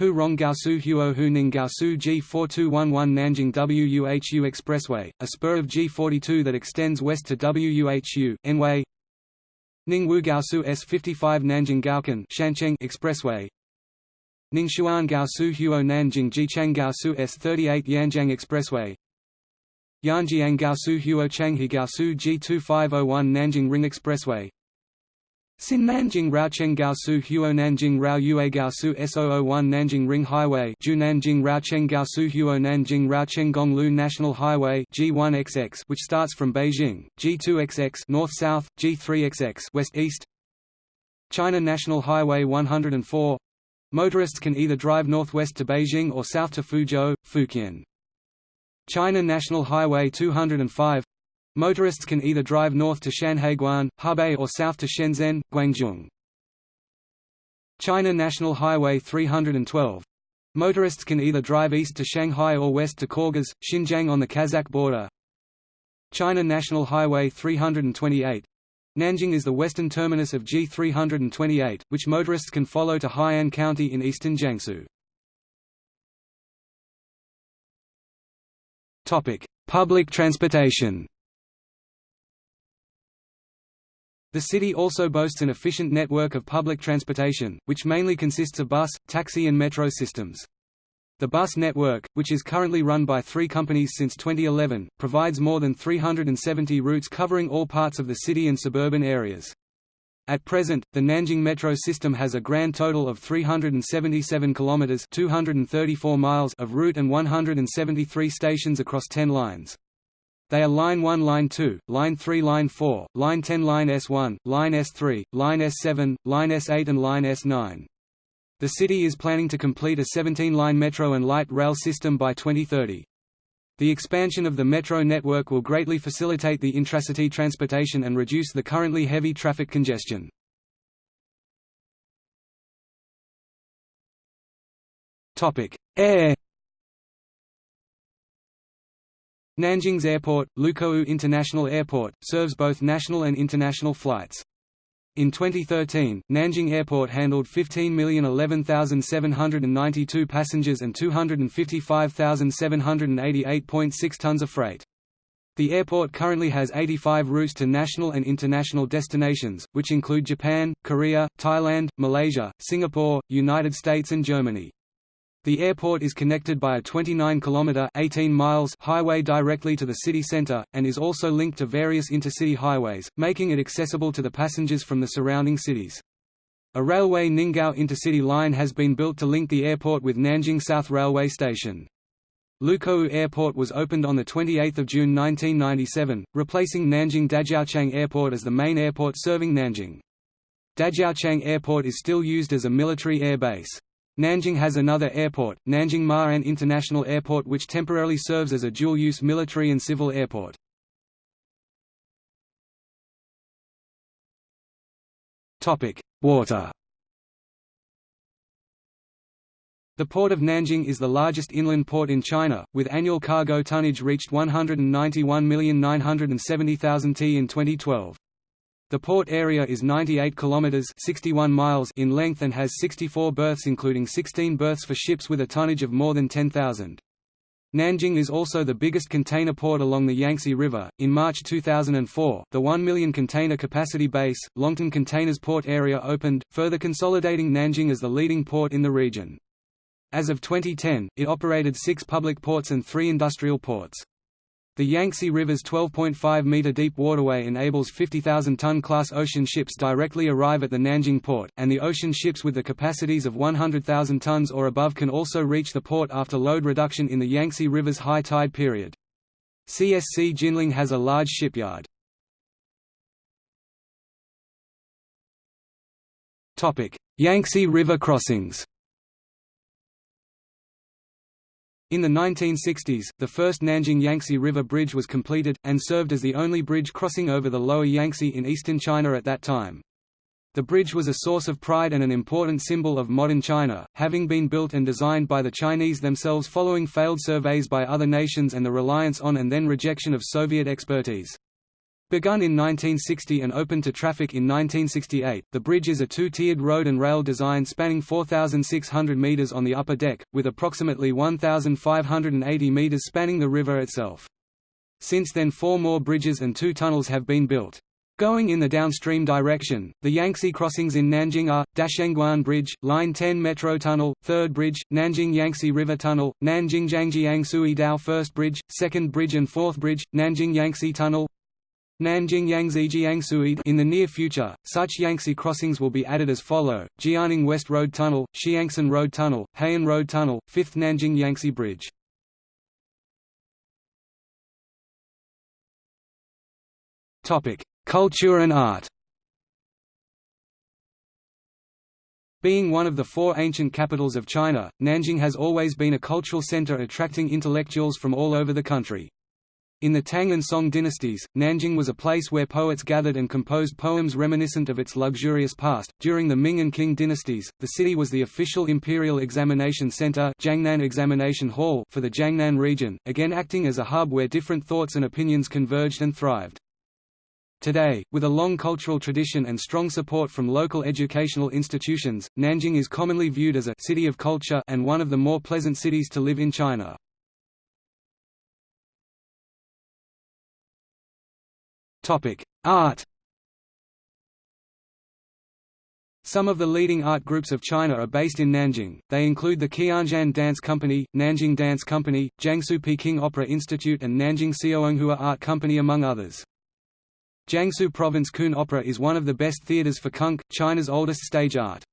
Hu Rong Gaosu Huo Hu Ning Gaosu G4211 Nanjing WUHU Expressway, a spur of G42 that extends west to WUHU, Anhui Ningwu Gaosu S55 Nanjing Gaokan Shancheng Expressway. Ningxuan Gaosu Huo Nanjing Jichang Gaosu S38 Yanjiang Expressway. Yanjiang Gaosu Huo Changhe Gaosu G2501 Nanjing Ring Expressway Sin Nanjing Raocheng Gaosu Huo Nanjing Rao Yue Gaosu S001 Nanjing Ring Highway Ju Nanjing Raocheng Gaosu Huo Nanjing Raocheng Gonglu National Highway G1XX which starts from Beijing, G2XX north-south, G3XX west-east. China National Highway 104 Motorists can either drive northwest to Beijing or south to Fuzhou, Fujian. China National Highway 205 Motorists can either drive north to Shanhaiguan, Hebei or south to Shenzhen, Guangzhou. China National Highway 312. Motorists can either drive east to Shanghai or west to Khorgas, Xinjiang on the Kazakh border. China National Highway 328. Nanjing is the western terminus of G328, which motorists can follow to Hai'an County in eastern Jiangsu. Public transportation The city also boasts an efficient network of public transportation, which mainly consists of bus, taxi and metro systems. The bus network, which is currently run by three companies since 2011, provides more than 370 routes covering all parts of the city and suburban areas. At present, the Nanjing metro system has a grand total of 377 kilometers (234 miles) of route and 173 stations across 10 lines. They are Line 1 Line 2, Line 3 Line 4, Line 10 Line S1, Line S3, Line S7, Line S8 and Line S9. The city is planning to complete a 17-line metro and light rail system by 2030. The expansion of the metro network will greatly facilitate the intracity transportation and reduce the currently heavy traffic congestion. Air Nanjing's airport, Lukou International Airport, serves both national and international flights. In 2013, Nanjing Airport handled 15,011,792 passengers and 255,788.6 tons of freight. The airport currently has 85 routes to national and international destinations, which include Japan, Korea, Thailand, Malaysia, Singapore, United States and Germany. The airport is connected by a 29-kilometre (18 miles) highway directly to the city centre, and is also linked to various intercity highways, making it accessible to the passengers from the surrounding cities. A railway Ninggao intercity line has been built to link the airport with Nanjing South Railway Station. Lukou Airport was opened on 28 June 1997, replacing Nanjing Dajiaochang Airport as the main airport serving Nanjing. Dajiaochang Airport is still used as a military air base. Nanjing has another airport, Nanjing Ma'an International Airport which temporarily serves as a dual-use military and civil airport. Water The port of Nanjing is the largest inland port in China, with annual cargo tonnage reached 191,970,000 t in 2012. The port area is 98 kilometers (61 miles) in length and has 64 berths including 16 berths for ships with a tonnage of more than 10,000. Nanjing is also the biggest container port along the Yangtze River. In March 2004, the 1 million container capacity base, Longtan Containers Port Area opened, further consolidating Nanjing as the leading port in the region. As of 2010, it operated six public ports and three industrial ports. The Yangtze River's 12.5-metre deep waterway enables 50,000-ton class ocean ships directly arrive at the Nanjing port, and the ocean ships with the capacities of 100,000 tons or above can also reach the port after load reduction in the Yangtze River's high tide period. CSC Jinling has a large shipyard. Yangtze River crossings In the 1960s, the first Nanjing Yangtze River Bridge was completed, and served as the only bridge crossing over the lower Yangtze in eastern China at that time. The bridge was a source of pride and an important symbol of modern China, having been built and designed by the Chinese themselves following failed surveys by other nations and the reliance on and then rejection of Soviet expertise. Begun in 1960 and opened to traffic in 1968, the bridge is a two-tiered road and rail design spanning 4,600 metres on the upper deck, with approximately 1,580 metres spanning the river itself. Since then four more bridges and two tunnels have been built. Going in the downstream direction, the Yangtze crossings in Nanjing are, Dashengguan Bridge, Line 10 Metro Tunnel, 3rd Bridge, Nanjing Yangtze River Tunnel, Nanjing Changjiang Sui Dao 1st Bridge, 2nd Bridge and 4th Bridge, Nanjing Yangtze Tunnel, Nanjing Yangtze Jiangsuid In the near future, such Yangtze crossings will be added as follow, Jianing West Road Tunnel, Xiangshan Road Tunnel, Heian Road Tunnel, 5th Nanjing Yangtze Bridge. Culture and art Being one of the four ancient capitals of China, Nanjing has always been a cultural center attracting intellectuals from all over the country. In the Tang and Song dynasties, Nanjing was a place where poets gathered and composed poems reminiscent of its luxurious past. During the Ming and Qing dynasties, the city was the official imperial examination center Jiangnan Examination Hall for the Jiangnan region, again acting as a hub where different thoughts and opinions converged and thrived. Today, with a long cultural tradition and strong support from local educational institutions, Nanjing is commonly viewed as a city of culture and one of the more pleasant cities to live in China. Topic: Art. Some of the leading art groups of China are based in Nanjing. They include the Qianzhan Dance Company, Nanjing Dance Company, Jiangsu Peking Opera Institute and Nanjing Xiaohonghua Art Company among others. Jiangsu Province Kun Opera is one of the best theaters for Kun, China's oldest stage art.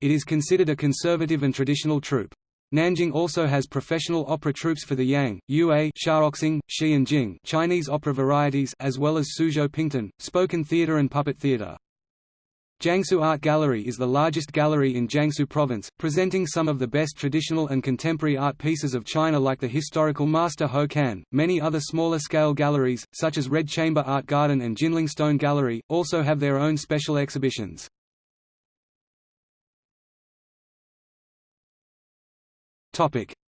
It is considered a conservative and traditional troupe. Nanjing also has professional opera troupes for the Yang, Yue, Shaoxing, Shi and Jing Chinese opera varieties as well as Suzhou Pingtan, spoken theater and puppet theater. Jiangsu Art Gallery is the largest gallery in Jiangsu Province, presenting some of the best traditional and contemporary art pieces of China like the historical master Ho Kan. Many other smaller scale galleries, such as Red Chamber Art Garden and Jinling Stone Gallery, also have their own special exhibitions.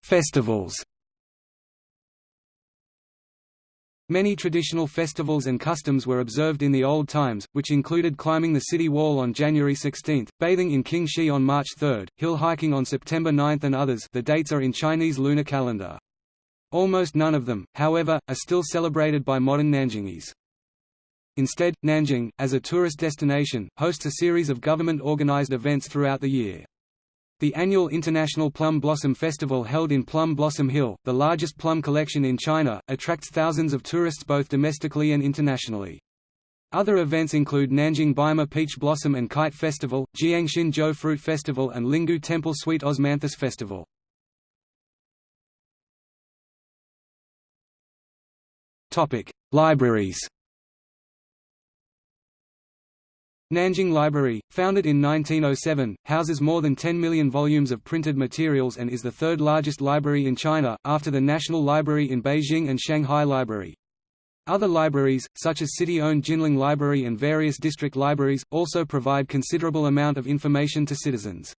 Festivals. Many traditional festivals and customs were observed in the old times, which included climbing the city wall on January 16, bathing in Qingxi on March 3, hill hiking on September 9 and others the dates are in Chinese lunar calendar. Almost none of them, however, are still celebrated by modern Nanjingese. Instead, Nanjing, as a tourist destination, hosts a series of government-organized events throughout the year. The annual International Plum Blossom Festival held in Plum Blossom Hill, the largest plum collection in China, attracts thousands of tourists both domestically and internationally. Other events include Nanjing Baima Peach Blossom and Kite Festival, Jiangxinzhou Fruit Festival and Linggu Temple Sweet Osmanthus Festival. Libraries Nanjing Library, founded in 1907, houses more than 10 million volumes of printed materials and is the third largest library in China, after the National Library in Beijing and Shanghai Library. Other libraries, such as city-owned Jinling Library and various district libraries, also provide considerable amount of information to citizens.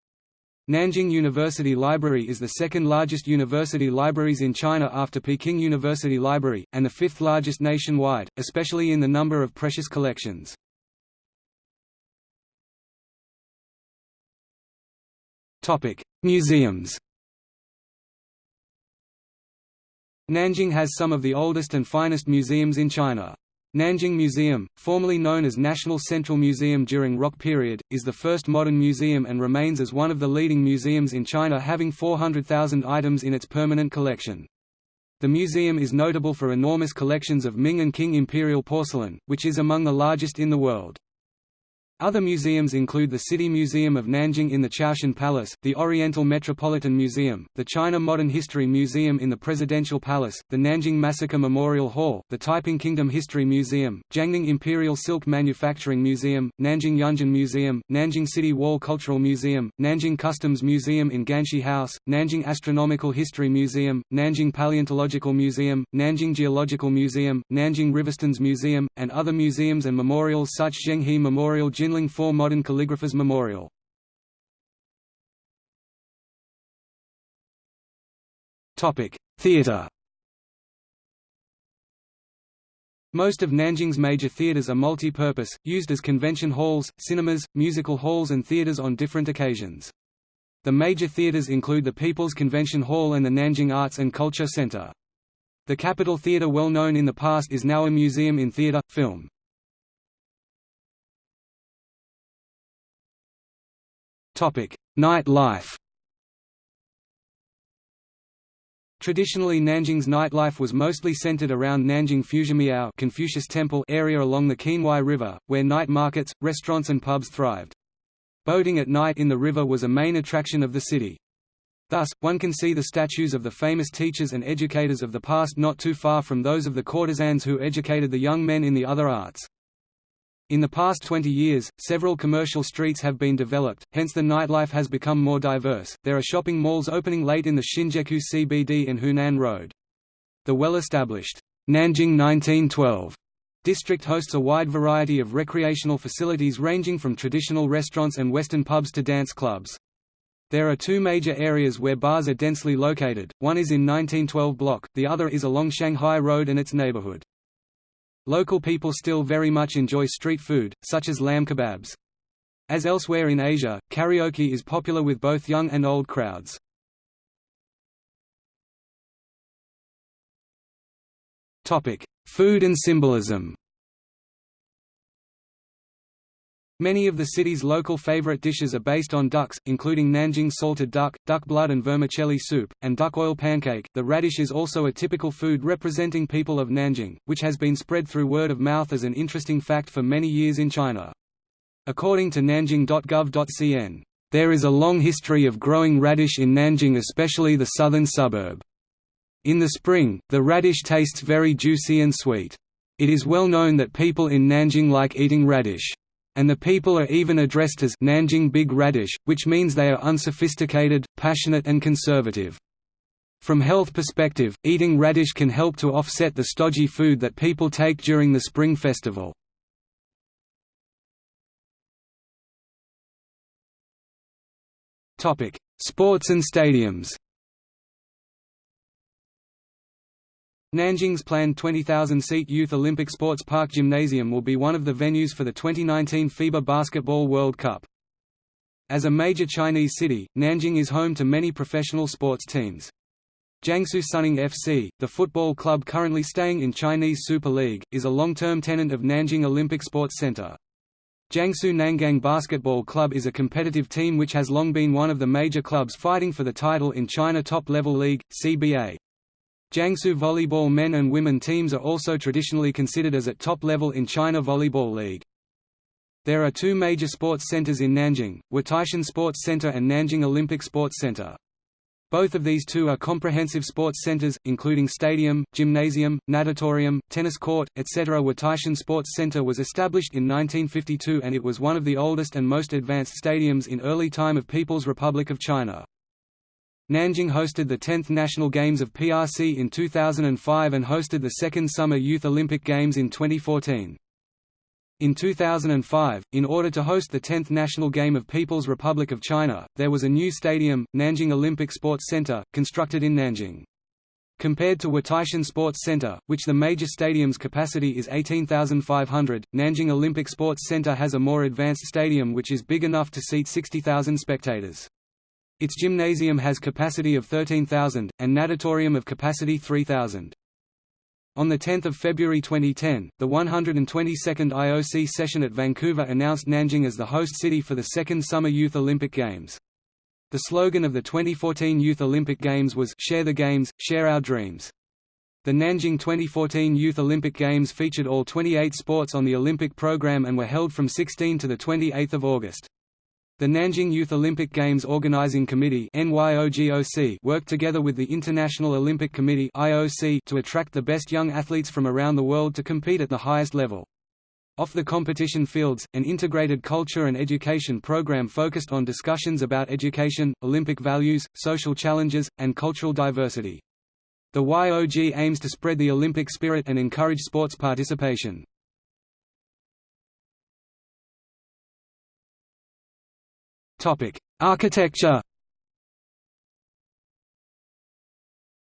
Nanjing University Library is the second largest university libraries in China after Peking University Library, and the fifth largest nationwide, especially in the number of precious collections. Topic: Museums. Nanjing has some of the oldest and finest museums in China. Nanjing Museum, formerly known as National Central Museum during ROC period, is the first modern museum and remains as one of the leading museums in China having 400,000 items in its permanent collection. The museum is notable for enormous collections of Ming and Qing imperial porcelain, which is among the largest in the world. Other museums include the City Museum of Nanjing in the Chaotian Palace, the Oriental Metropolitan Museum, the China Modern History Museum in the Presidential Palace, the Nanjing Massacre Memorial Hall, the Taiping Kingdom History Museum, Jiangning Imperial Silk Manufacturing Museum, Nanjing Yunjin Museum, Nanjing City Wall Cultural Museum, Nanjing Customs Museum in Ganxi House, Nanjing Astronomical History Museum, Nanjing Paleontological Museum, Nanjing Geological Museum, Nanjing Riverstones Museum, and other museums and memorials such as Zhenghe Memorial Jinling 4 Modern Calligraphers Memorial. Theatre Most of Nanjing's major theatres are multi-purpose, used as convention halls, cinemas, musical halls and theatres on different occasions. The major theatres include the People's Convention Hall and the Nanjing Arts and Culture Center. The Capitol Theatre well known in the past is now a museum in theatre, film. Night life Traditionally Nanjing's nightlife was mostly centered around Nanjing Fuzimiao Confucius Temple area along the Qinhuai River, where night markets, restaurants and pubs thrived. Boating at night in the river was a main attraction of the city. Thus, one can see the statues of the famous teachers and educators of the past not too far from those of the courtesans who educated the young men in the other arts. In the past 20 years, several commercial streets have been developed, hence the nightlife has become more diverse. There are shopping malls opening late in the Xinjiekou CBD and Hunan Road. The well-established Nanjing 1912 district hosts a wide variety of recreational facilities ranging from traditional restaurants and western pubs to dance clubs. There are two major areas where bars are densely located, one is in 1912 block, the other is along Shanghai Road and its neighborhood. Local people still very much enjoy street food, such as lamb kebabs. As elsewhere in Asia, karaoke is popular with both young and old crowds. Food and symbolism Many of the city's local favorite dishes are based on ducks, including Nanjing salted duck, duck blood and vermicelli soup, and duck oil pancake. The radish is also a typical food representing people of Nanjing, which has been spread through word of mouth as an interesting fact for many years in China. According to nanjing.gov.cn, there is a long history of growing radish in Nanjing especially the southern suburb. In the spring, the radish tastes very juicy and sweet. It is well known that people in Nanjing like eating radish and the people are even addressed as Nanjing Big Radish, which means they are unsophisticated, passionate and conservative. From health perspective, eating radish can help to offset the stodgy food that people take during the Spring Festival. Sports and stadiums Nanjing's planned 20,000-seat Youth Olympic Sports Park Gymnasium will be one of the venues for the 2019 FIBA Basketball World Cup. As a major Chinese city, Nanjing is home to many professional sports teams. Jiangsu Suning FC, the football club currently staying in Chinese Super League, is a long-term tenant of Nanjing Olympic Sports Center. Jiangsu Nangang Basketball Club is a competitive team which has long been one of the major clubs fighting for the title in China Top-Level League, CBA. Jiangsu volleyball men and women teams are also traditionally considered as at top level in China Volleyball League. There are two major sports centers in Nanjing, Wutaishan Sports Center and Nanjing Olympic Sports Center. Both of these two are comprehensive sports centers, including stadium, gymnasium, natatorium, tennis court, etc. Wutaishan Sports Center was established in 1952 and it was one of the oldest and most advanced stadiums in early time of People's Republic of China. Nanjing hosted the 10th National Games of PRC in 2005 and hosted the second Summer Youth Olympic Games in 2014. In 2005, in order to host the 10th National Game of People's Republic of China, there was a new stadium, Nanjing Olympic Sports Center, constructed in Nanjing. Compared to Wutaishan Sports Center, which the major stadium's capacity is 18,500, Nanjing Olympic Sports Center has a more advanced stadium which is big enough to seat 60,000 spectators. Its gymnasium has capacity of 13,000, and natatorium of capacity 3,000. On 10 February 2010, the 122nd IOC session at Vancouver announced Nanjing as the host city for the second Summer Youth Olympic Games. The slogan of the 2014 Youth Olympic Games was Share the Games, Share Our Dreams. The Nanjing 2014 Youth Olympic Games featured all 28 sports on the Olympic program and were held from 16 to 28 August. The Nanjing Youth Olympic Games Organizing Committee worked together with the International Olympic Committee to attract the best young athletes from around the world to compete at the highest level. Off the competition fields, an integrated culture and education program focused on discussions about education, Olympic values, social challenges, and cultural diversity. The YOG aims to spread the Olympic spirit and encourage sports participation. Architecture.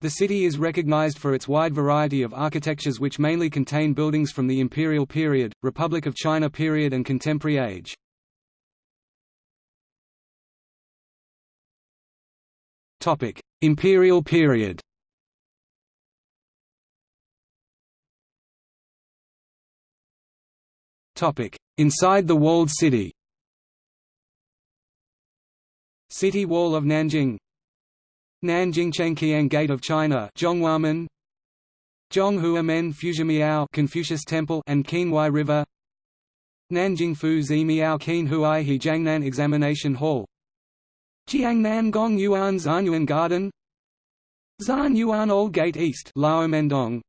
The city is recognized for its wide variety of architectures which mainly contain buildings from the Imperial period, Republic of China period and contemporary age. Topic: Imperial period. Topic: Inside the walled city City Wall of Nanjing. Nanjing Chengqiang Gate of China Zhonghuamen. Zhonghuamen Fuzimiao Confucius Temple and Qinhuai River. Nanjing Fu Zi Miao He Jiangnan Examination Hall. Jiangnan Gong Yuan Zhanyuan Garden. Zan Yuan Old Gate East Laomendong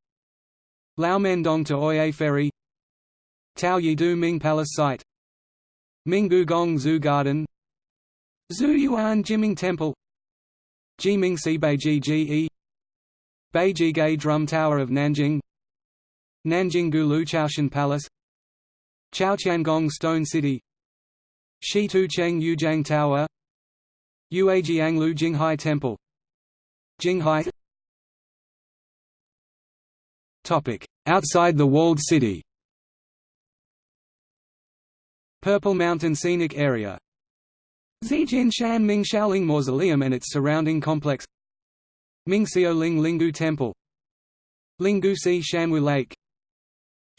Laomendong to Oye Ferry. Tao Yidu Ming Palace Site. Minggu Gong Zoo Garden Zuyuan Jiming Temple. Jiming Si Beiji Ge Beijige Drum Tower of Nanjing. Nanjing Gulu Chaotian Palace. Chaotiangong Stone City. Shitou Cheng Yujiang Tower. Uajianglu Jinghai Temple. Jinghai. Topic. Outside the walled city. Purple Mountain Scenic Area Zijinshan Ming Xiaoling Mausoleum and its surrounding complex. Mingxiao Ling Linggu Temple. Linggu Si Xuanwu Lake.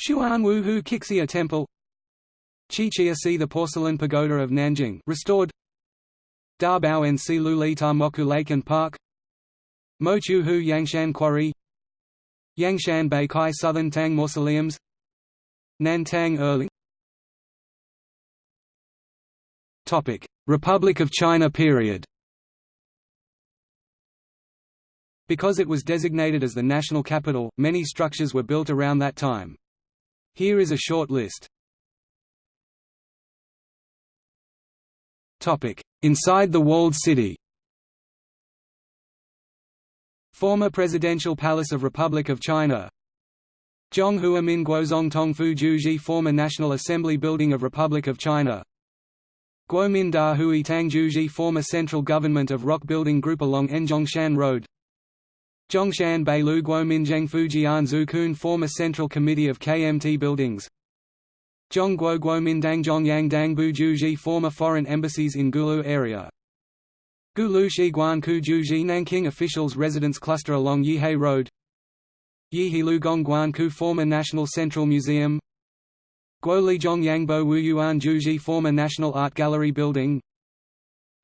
Xuanwu Hu Qixia Temple. Qixia Si the Porcelain Pagoda of Nanjing restored. Dabao and Si Lu Li Ta Mochou Lake and Park. Mochou Hu Yangshan Quarry. Yangshan Beikai Southern Tang Mausoleums. Nantang Erling Republic of China period. Because it was designated as the national capital, many structures were built around that time. Here is a short list. Inside the walled city. Former Presidential Palace of Republic of China. Zhonghua Min Guozong Tongfu Juji Former National Assembly Building of Republic of China Guomin Da Hui Tangjuji Former Central Government of Rock Building Group along Enjongshan Road. Zhongshan Beilu Guominzheng Fujian Zukun Former Central Committee of KMT Buildings. Zhongguo Guomindang Zhongyang Dangbu Juji Former Foreign Embassies in Gulu area. Gulu Ku Juji Nanking Officials Residence Cluster along Yihai Road. Yihilu Gongguan Ku Former National Central Museum Guoli Zhongyangbo Wuyuan Juji Former National Art Gallery Building.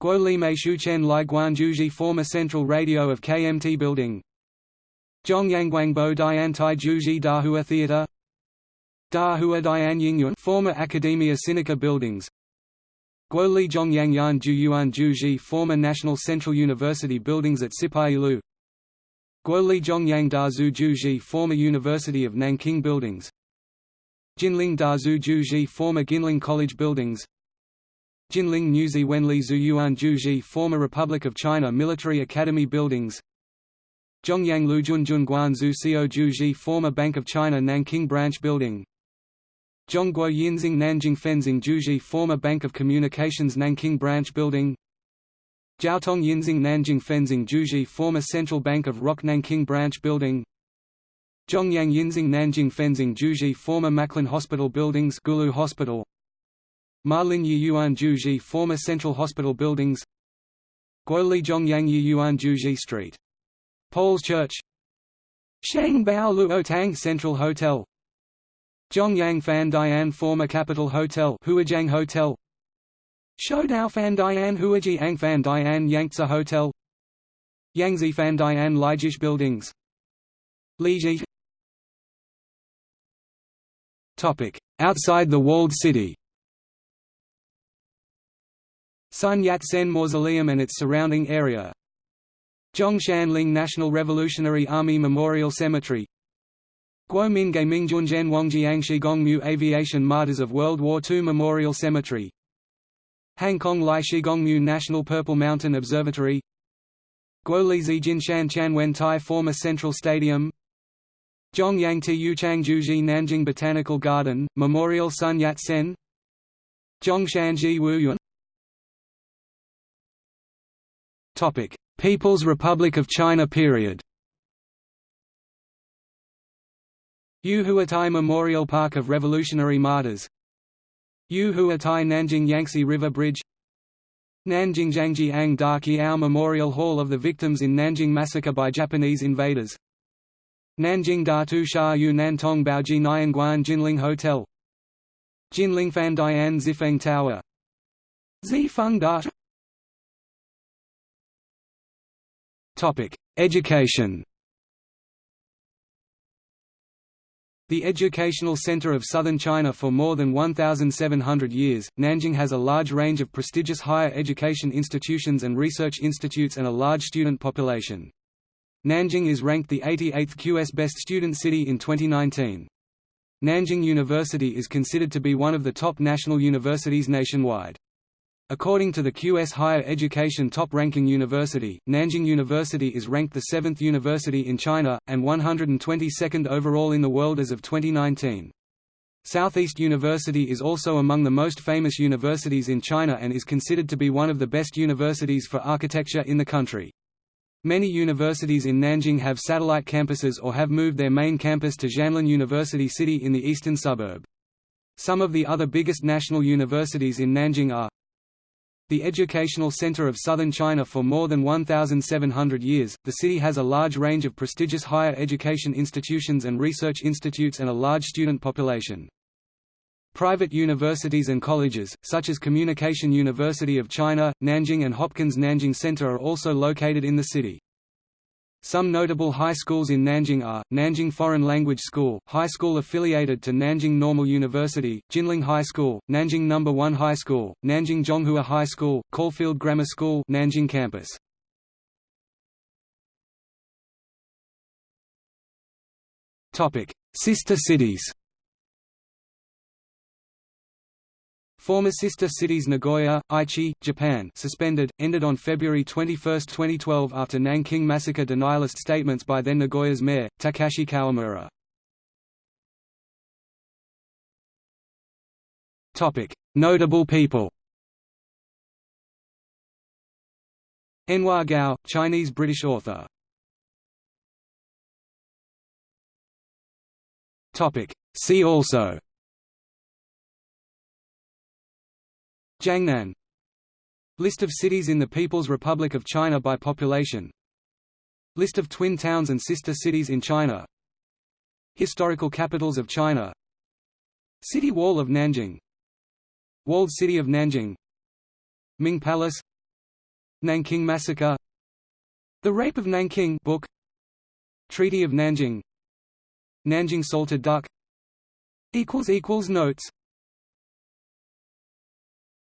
Guoli Meishuchen Lai Guanjuji Former Central Radio of KMT Building. Zhongyangguangbo Diantai Juji Dahua Theatre. Dahua Dian Yingyuan Former Academia Sinica Buildings. Guoli Zhongyangyan Juyuan Juji Former National Central University Buildings at Sipailu Guoli Zhongyang Dazu Juji Former University of Nanking Buildings Jinling Dazu Juji Former Ginling College Buildings. Jinling Nuzi Wenli Zuyuan Juji Former Republic of China Military Academy Buildings. Zhongyang Lujun Guan Zu Xiao Juji Former Bank of China Nanking Branch Building. Zhongguo Yinzing Nanjing Fenzing Juji Former Bank of Communications Nanking Branch Building. Jiaotong Yinzing Nanjing Fenzing Juji Former Central Bank of Rock Nanking Branch Building Zhongyang Yinzing Nanjing Fenzing Juji Former Macklin Hospital Buildings Gulu Hospital. Malin Yuan Juji Former Central Hospital Buildings. Guoli Zhongyang Yuan Juji Street. Paul's Church. Shang Bao Luo Tang Central Hotel. Zhongyang Fan Dian Former Capital Hotel Huajiang Hotel. Shoudao Fan Dian Huaji Ang Fan Dian Yangtze Hotel. Yangzi Fan Dian Lijish Buildings. Liji Outside the walled city. Sun Yat-sen Mausoleum and its surrounding area. Zhongshanling National Revolutionary Army Memorial Cemetery. Guomin Gaimingzhunzhen Wangjiang Shigongmu Aviation Martyrs of World War II Memorial Cemetery. Hangkong Lai Shigongmu National Purple Mountain Observatory. Guolizi Jinshan Chanwen Tai Former Central Stadium Zhongyang Tiyu Changjuji Nanjing Botanical Garden, Memorial Sun Yat-sen Zhongshanji Wuyuan. People's Republic of China period. Yu Huatai Memorial Park of Revolutionary Martyrs. Yu Huatai Nanjing Yangtze River Bridge. Nanjing Changjiang Daqiao Memorial Hall of the Victims in Nanjing Massacre by Japanese Invaders Nanjing Datu Sha Yu Nantong Baoji Nianguan Jinling Hotel. Jinling Fan Dian Zifeng Tower. Zifeng Dat Education. The educational center of southern China for more than 1,700 years, Nanjing has a large range of prestigious higher education institutions and research institutes and a large student population. Nanjing is ranked the 88th QS Best Student City in 2019. Nanjing University is considered to be one of the top national universities nationwide. According to the QS Higher Education top-ranking university, Nanjing University is ranked the seventh university in China, and 122nd overall in the world as of 2019. Southeast University is also among the most famous universities in China and is considered to be one of the best universities for architecture in the country. Many universities in Nanjing have satellite campuses or have moved their main campus to Xianlin University City in the eastern suburb. Some of the other biggest national universities in Nanjing are the educational center of southern China for more than 1,700 years, the city has a large range of prestigious higher education institutions and research institutes and a large student population. Private universities and colleges, such as Communication University of China, Nanjing and Hopkins Nanjing Center are also located in the city. Some notable high schools in Nanjing are, Nanjing Foreign Language School, high school affiliated to Nanjing Normal University, Jinling High School, Nanjing No. 1 High School, Nanjing Zhonghua High School, Caulfield Grammar School Nanjing campus. Sister cities Former sister cities Nagoya, Aichi, Japan suspended, ended on February 21, 2012 after Nanking massacre denialist statements by then Nagoya's mayor, Takashi Kawamura. Notable people Anhua Gao, Chinese-British author. See also Jiangnan. List of cities in the People's Republic of China by population. List of twin towns and sister cities in China. Historical capitals of China. City Wall of Nanjing. Walled City of Nanjing. Ming Palace. Nanking Massacre. The Rape of Nanking book. Treaty of Nanjing. Nanjing salted duck. Notes